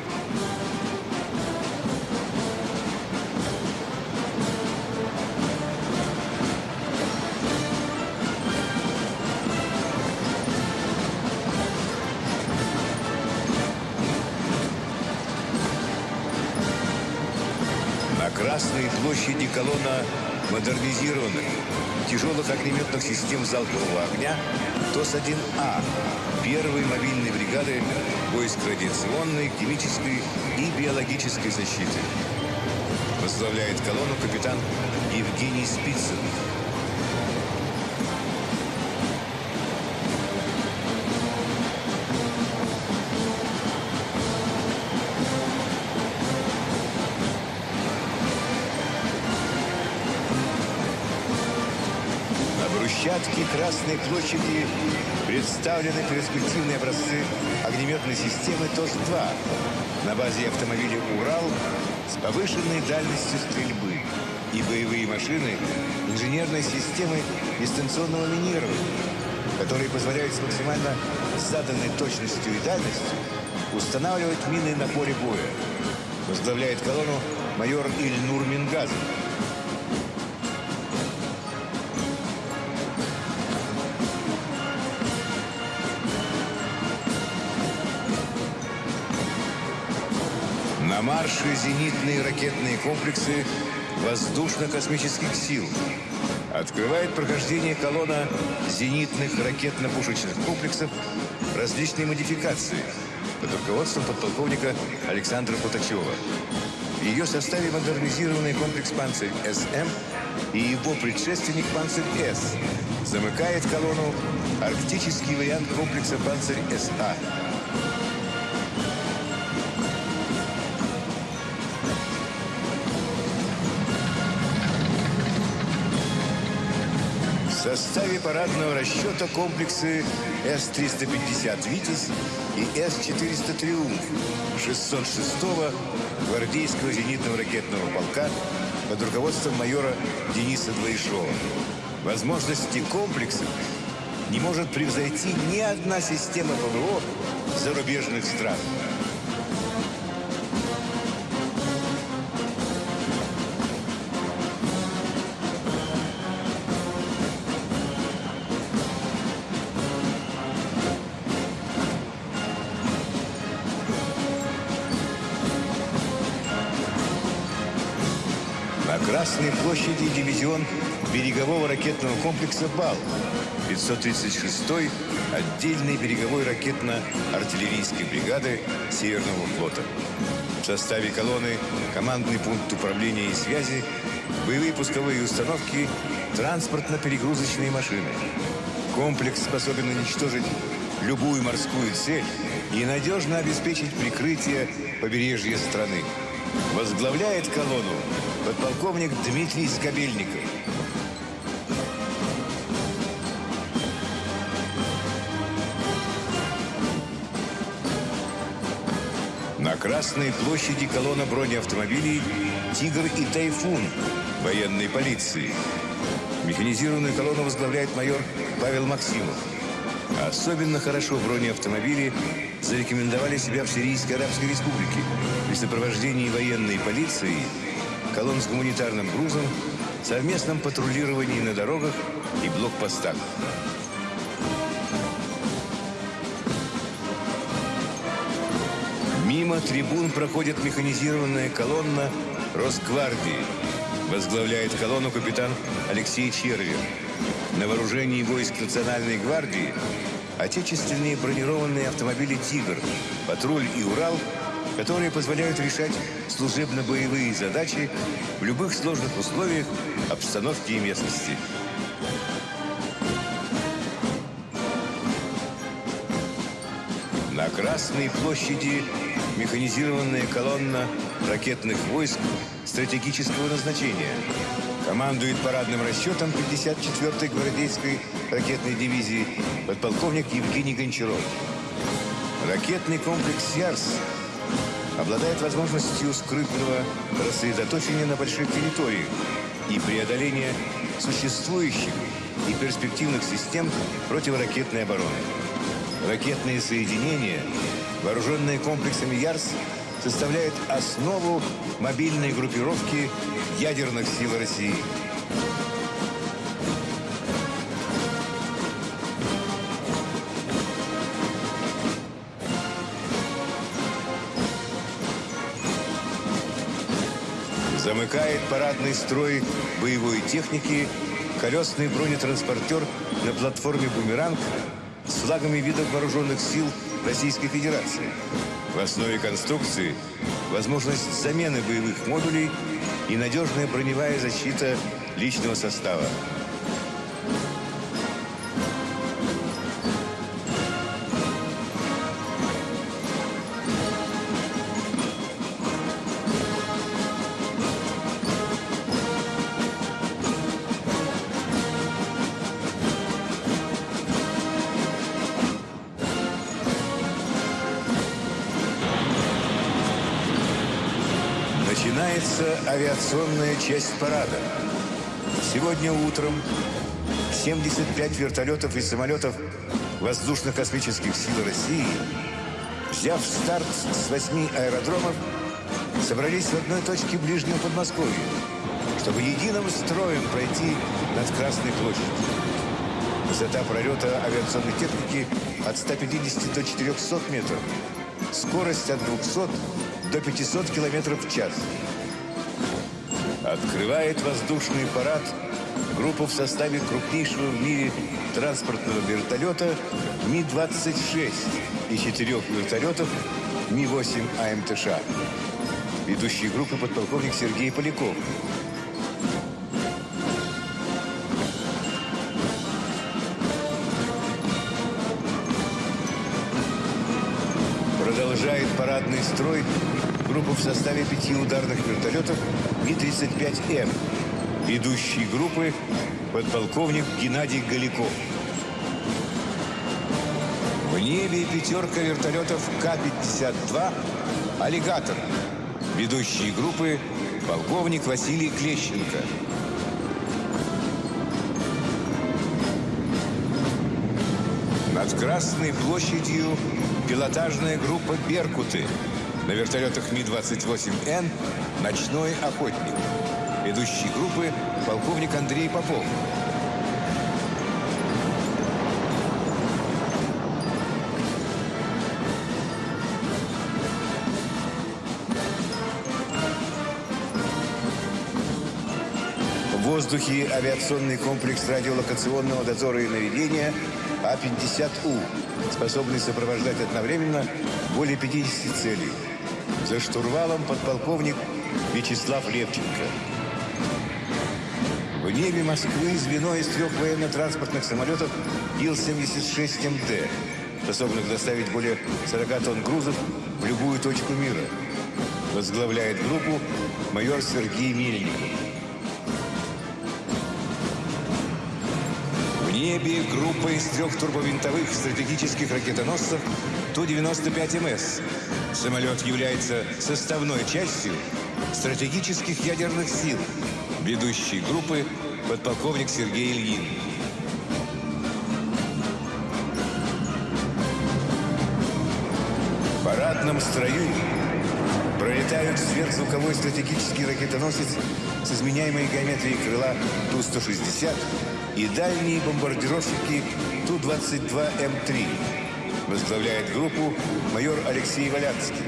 Колонна модернизированных тяжелых огнеметных систем залпового огня ТОС-1А первой мобильной бригады войск радиационной, химической и биологической защиты. Возглавляет колонну капитан Евгений Спицын. Брусчатке Красной площади представлены перспективные образцы огнеметной системы ТОС-2 на базе автомобиля «Урал» с повышенной дальностью стрельбы и боевые машины инженерной системы дистанционного минирования, которые позволяют с максимально заданной точностью и дальностью устанавливать мины на поле боя. Возглавляет колонну майор Ильнур Мингазов. На марше зенитные ракетные комплексы воздушно-космических сил. Открывает прохождение колонна зенитных ракетно-пушечных комплексов различной модификации под руководством подполковника Александра Путачева. В ее составе модернизированный комплекс «Панцирь-СМ» и его предшественник «Панцирь-С». Замыкает колонну арктический вариант комплекса «Панцирь-СА». В составе парадного расчета комплексы С-350 «Витязь» и С-400 «Триумф» 606-го гвардейского зенитного ракетного полка под руководством майора Дениса Двоишова. Возможности комплексов не может превзойти ни одна система ПВО зарубежных стран. Берегового ракетного комплекса «Бал». 536-й отдельной береговой ракетно-артиллерийской бригады Северного флота. В составе колонны командный пункт управления и связи, боевые пусковые установки, транспортно-перегрузочные машины. Комплекс способен уничтожить любую морскую цель и надежно обеспечить прикрытие побережья страны. Возглавляет колонну подполковник Дмитрий Скобельников. Красной площади колонна бронеавтомобилей «Тигр» и «Тайфун» военной полиции. Механизированную колонну возглавляет майор Павел Максимов. Особенно хорошо бронеавтомобили зарекомендовали себя в Сирийской Арабской Республике при сопровождении военной полиции, колонн с гуманитарным грузом, совместном патрулировании на дорогах и блокпостах. Мимо трибун проходит механизированная колонна Росгвардии. Возглавляет колонну капитан Алексей Червин. На вооружении войск Национальной гвардии отечественные бронированные автомобили «Тигр», «Патруль» и «Урал», которые позволяют решать служебно-боевые задачи в любых сложных условиях обстановки и местности. На Красной площади механизированная колонна ракетных войск стратегического назначения. Командует парадным расчетом 54-й гвардейской ракетной дивизии подполковник Евгений Гончаров. Ракетный комплекс «Ярс» обладает возможностью скрытного рассредоточения на больших территориях и преодоления существующих и перспективных систем противоракетной обороны. Ракетные соединения, вооруженные комплексами «Ярс», составляют основу мобильной группировки ядерных сил России. Замыкает парадный строй боевой техники колесный бронетранспортер на платформе «Бумеранг» с флагами видов вооруженных сил Российской Федерации. В основе конструкции возможность замены боевых модулей и надежная броневая защита личного состава. Начинается авиационная часть парада. Сегодня утром 75 вертолетов и самолетов воздушно-космических сил России, взяв старт с восьми аэродромов, собрались в одной точке ближнего Подмосковья, чтобы единым строем пройти над Красной площадью. Высота пролета авиационной техники от 150 до 400 метров. Скорость от 200 до 500 километров в час. Открывает воздушный парад группу в составе крупнейшего в мире транспортного вертолета Ми-26 и четырех вертолетов Ми-8 АМТШ. Ведущий группы подполковник Сергей Поляков. Продолжает парадный строй группу в составе пяти ударных вертолетов Ми-35М. Ведущий группы подполковник Геннадий Голиков. В небе пятерка вертолетов К-52 «Аллигатор». Ведущие группы полковник Василий Клещенко. Над Красной площадью пилотажная группа «Беркуты». На вертолетах Ми-28Н «Ночной охотник». Ведущий группы полковник Андрей Попов. В воздухе авиационный комплекс радиолокационного дозора и наведения А-50У, способный сопровождать одновременно более 50 целей. За штурвалом подполковник Вячеслав Левченко. В небе Москвы звено из трех военно-транспортных самолетов Ил-76МД, способных доставить более 40 тонн грузов в любую точку мира. Возглавляет группу майор Сергей Мельников. небе группа из трех турбовинтовых стратегических ракетоносцев Ту-95МС. Самолет является составной частью стратегических ядерных сил, Ведущий группы подполковник Сергей Ильин. В парадном строю пролетают сверхзвуковой стратегический ракетоносец с изменяемой геометрией крыла Ту-160 и дальние бомбардировщики Ту-22М3. Возглавляет группу майор Алексей Валянский.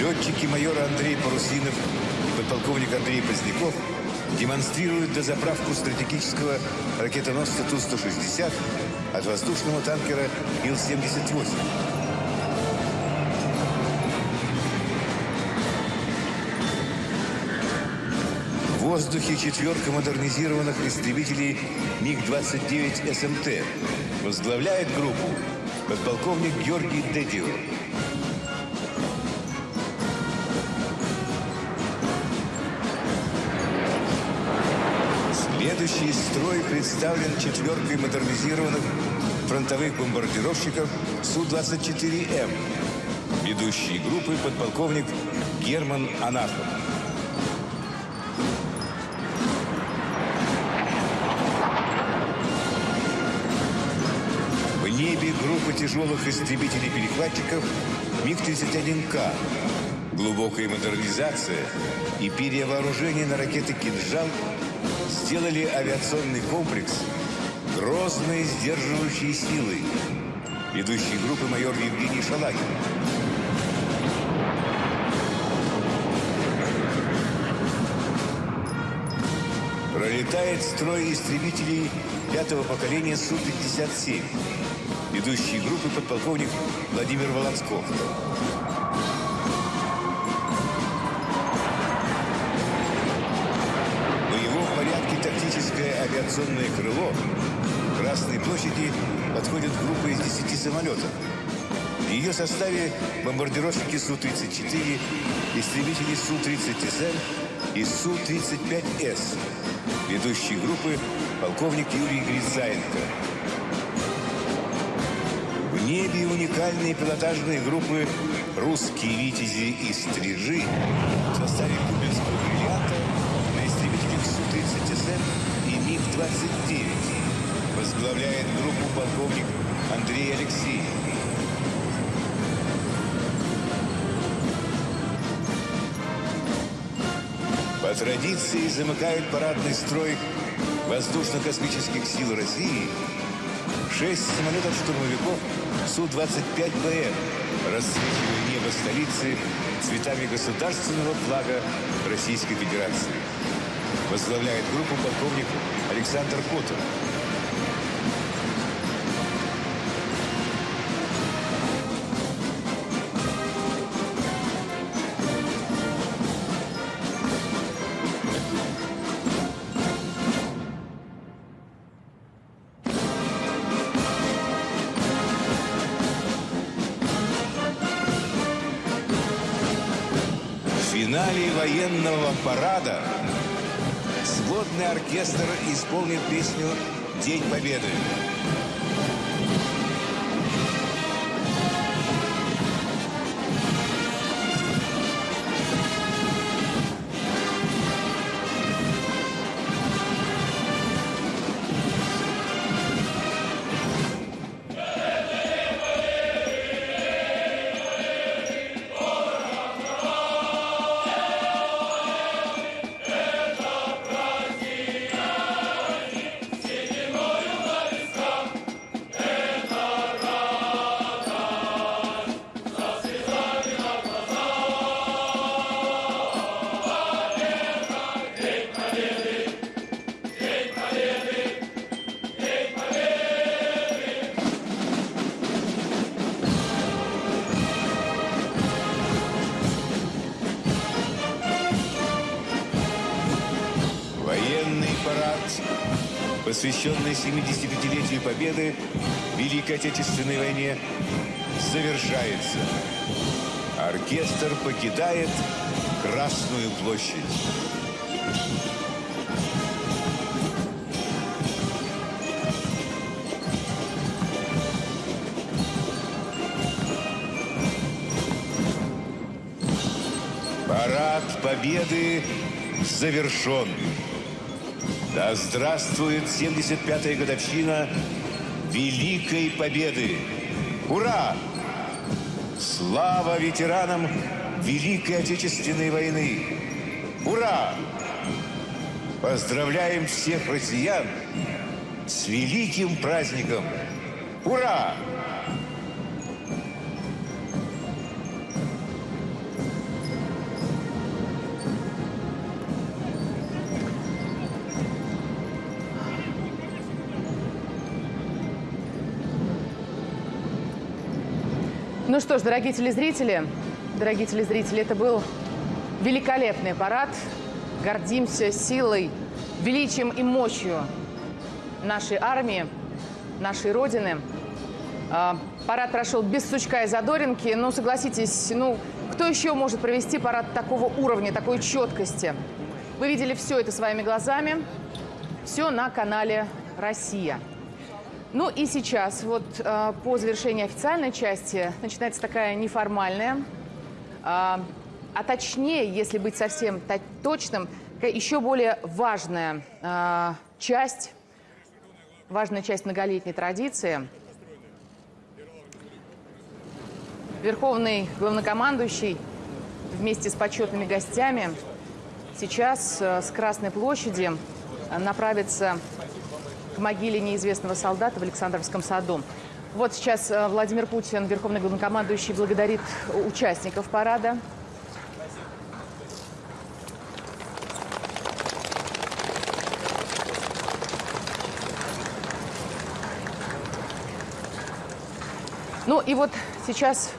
Летчики майора Андрей Парусинов и подполковник Андрей Поздняков демонстрируют дозаправку стратегического ракетоносца Ту-160 от воздушного танкера Ил-78. Воздухе четверка модернизированных истребителей МиГ-29 СМТ. Возглавляет группу подполковник Георгий Дедио. Следующий строй представлен четверкой модернизированных фронтовых бомбардировщиков Су-24М. Ведущий группы подполковник Герман Анафов. Небе группа тяжелых истребителей-перехватчиков МиГ-31К. Глубокая модернизация и перевооружение на ракеты «Кинжал» сделали авиационный комплекс грозной сдерживающей силой. Ведущий группы майор Евгений Шалагин. Пролетает строй истребителей пятого поколения Су-57. Ведущий группы подполковник Владимир Волонсков. Боевом порядке тактическое авиационное крыло Красной площади подходит группа из 10 самолетов. В ее составе бомбардировщики Су-34, истребители Су-30СМ и Су-35С. Ведущий группы полковник Юрий Грицаенко. Небе уникальные пилотажные группы «Русские витязи» и «Стрижи» в составе кубинского бриллианта на истребителях Су-30СМ и МиГ-29. Возглавляет группу полковник Андрей Алексеев. По традиции замыкает парадный строй воздушно-космических сил России шесть самолетов-штурмовиков Су-25БМ, расцвечивая небо столицы цветами государственного флага Российской Федерации. Возглавляет группу полковник Александр Котов. «День Победы». Посвященный 75-летию Победы в Великой Отечественной войне, завершается. Оркестр покидает Красную площадь. Парад Победы завершен. Да здравствует 75-я годовщина Великой Победы! Ура! Слава ветеранам Великой Отечественной войны! Ура! Поздравляем всех россиян с великим праздником! Ура! Ну что ж, дорогие телезрители, дорогие телезрители, это был великолепный парад. Гордимся силой, величием и мощью нашей армии, нашей Родины. А, Парад прошел без сучка и задоринки. Ну, согласитесь, ну, кто еще может провести парад такого уровня, такой четкости? Вы видели все это своими глазами. Все на канале «Россия». Ну и сейчас, вот э, по завершении официальной части, начинается такая неформальная, э, а точнее, если быть совсем то- точным, еще более важная э, часть, важная часть многолетней традиции. Верховный главнокомандующий вместе с почетными гостями сейчас с Красной площади направится могиле неизвестного солдата в Александровском саду. Вот сейчас э, Владимир Путин, верховный главнокомандующий, благодарит участников парада. Ну и вот сейчас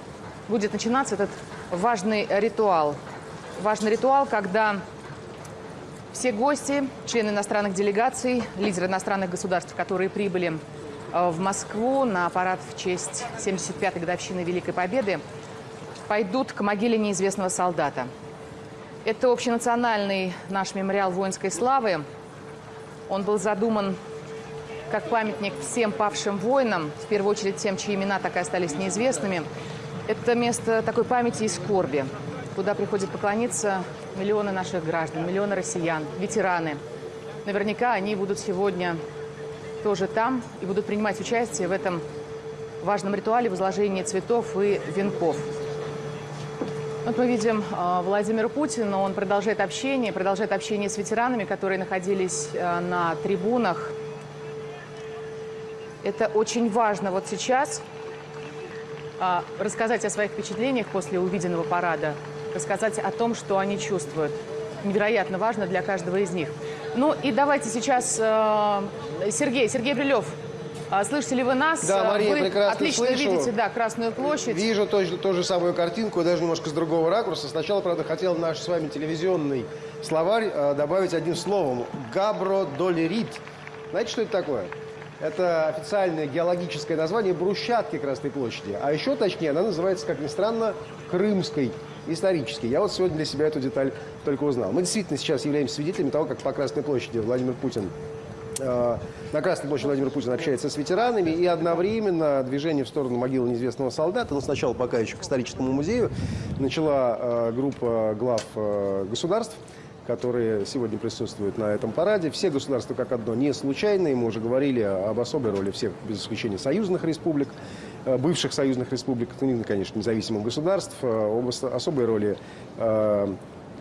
будет начинаться этот важный ритуал. Важный ритуал, когда все гости, члены иностранных делегаций, лидеры иностранных государств, которые прибыли э, в Москву на парад в честь 75-й годовщины Великой Победы, пойдут к могиле неизвестного солдата. Это общенациональный наш мемориал воинской славы. Он был задуман как памятник всем павшим воинам, в первую очередь тем, чьи имена так и остались неизвестными. Это место такой памяти и скорби, куда приходят поклониться миллионы наших граждан, миллионы россиян, ветераны. Наверняка они будут сегодня тоже там и будут принимать участие в этом важном ритуале возложения цветов и венков. Вот мы видим э, Владимира Путина, он продолжает общение, продолжает общение с ветеранами, которые находились э, на трибунах. Это очень важно вот сейчас а, рассказать о своих впечатлениях после увиденного парада, рассказать о том, что они чувствуют. Невероятно важно для каждого из них. Ну и давайте сейчас э, Сергей, Сергей Брилев, а, слышите ли вы нас? Да, Мария, вы прекрасно отлично слышу. видите, да, Красную площадь. Вижу же- ту же самую картинку, даже немножко с другого ракурса. Сначала, правда, хотел наш с вами телевизионный словарь э, добавить одним словом. Габродолерит. Знаете, что это такое? Это официальное геологическое название брусчатки Красной площади. А еще точнее, она называется, как ни странно, Крымской исторически. Я вот сегодня для себя эту деталь только узнал. Мы действительно сейчас являемся свидетелями того, как по Красной площади Владимир Путин э, на Красной площади Владимир Путин общается с ветеранами, и одновременно движение в сторону могилы неизвестного солдата, ну, сначала пока еще к историческому музею, начала э, группа глав э, государств, которые сегодня присутствуют на этом параде. Все государства как одно не случайные. Мы уже говорили об особой роли всех, без исключения, союзных республик, бывших союзных республик, ну, конечно, независимых государств, э, об ос- особой роли э,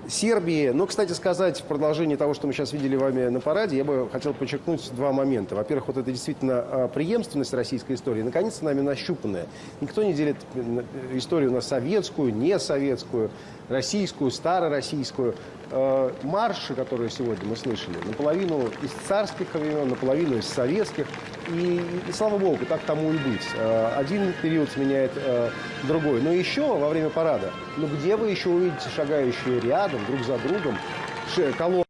Сербии. Но, кстати сказать, в продолжении того, что мы сейчас видели вами на параде, я бы хотел подчеркнуть два момента. Во-первых, вот это действительно преемственность российской истории, наконец-то нами нащупанная. Никто не делит историю на советскую, не советскую, российскую, старороссийскую. Э, Марши, которые сегодня мы слышали, наполовину из царских времен, наполовину из советских. И, и слава богу, так тому и быть. Э, Один период сменяет э, другой. Но еще во время парада, ну где вы еще увидите шагающие рядом, друг за другом, колонны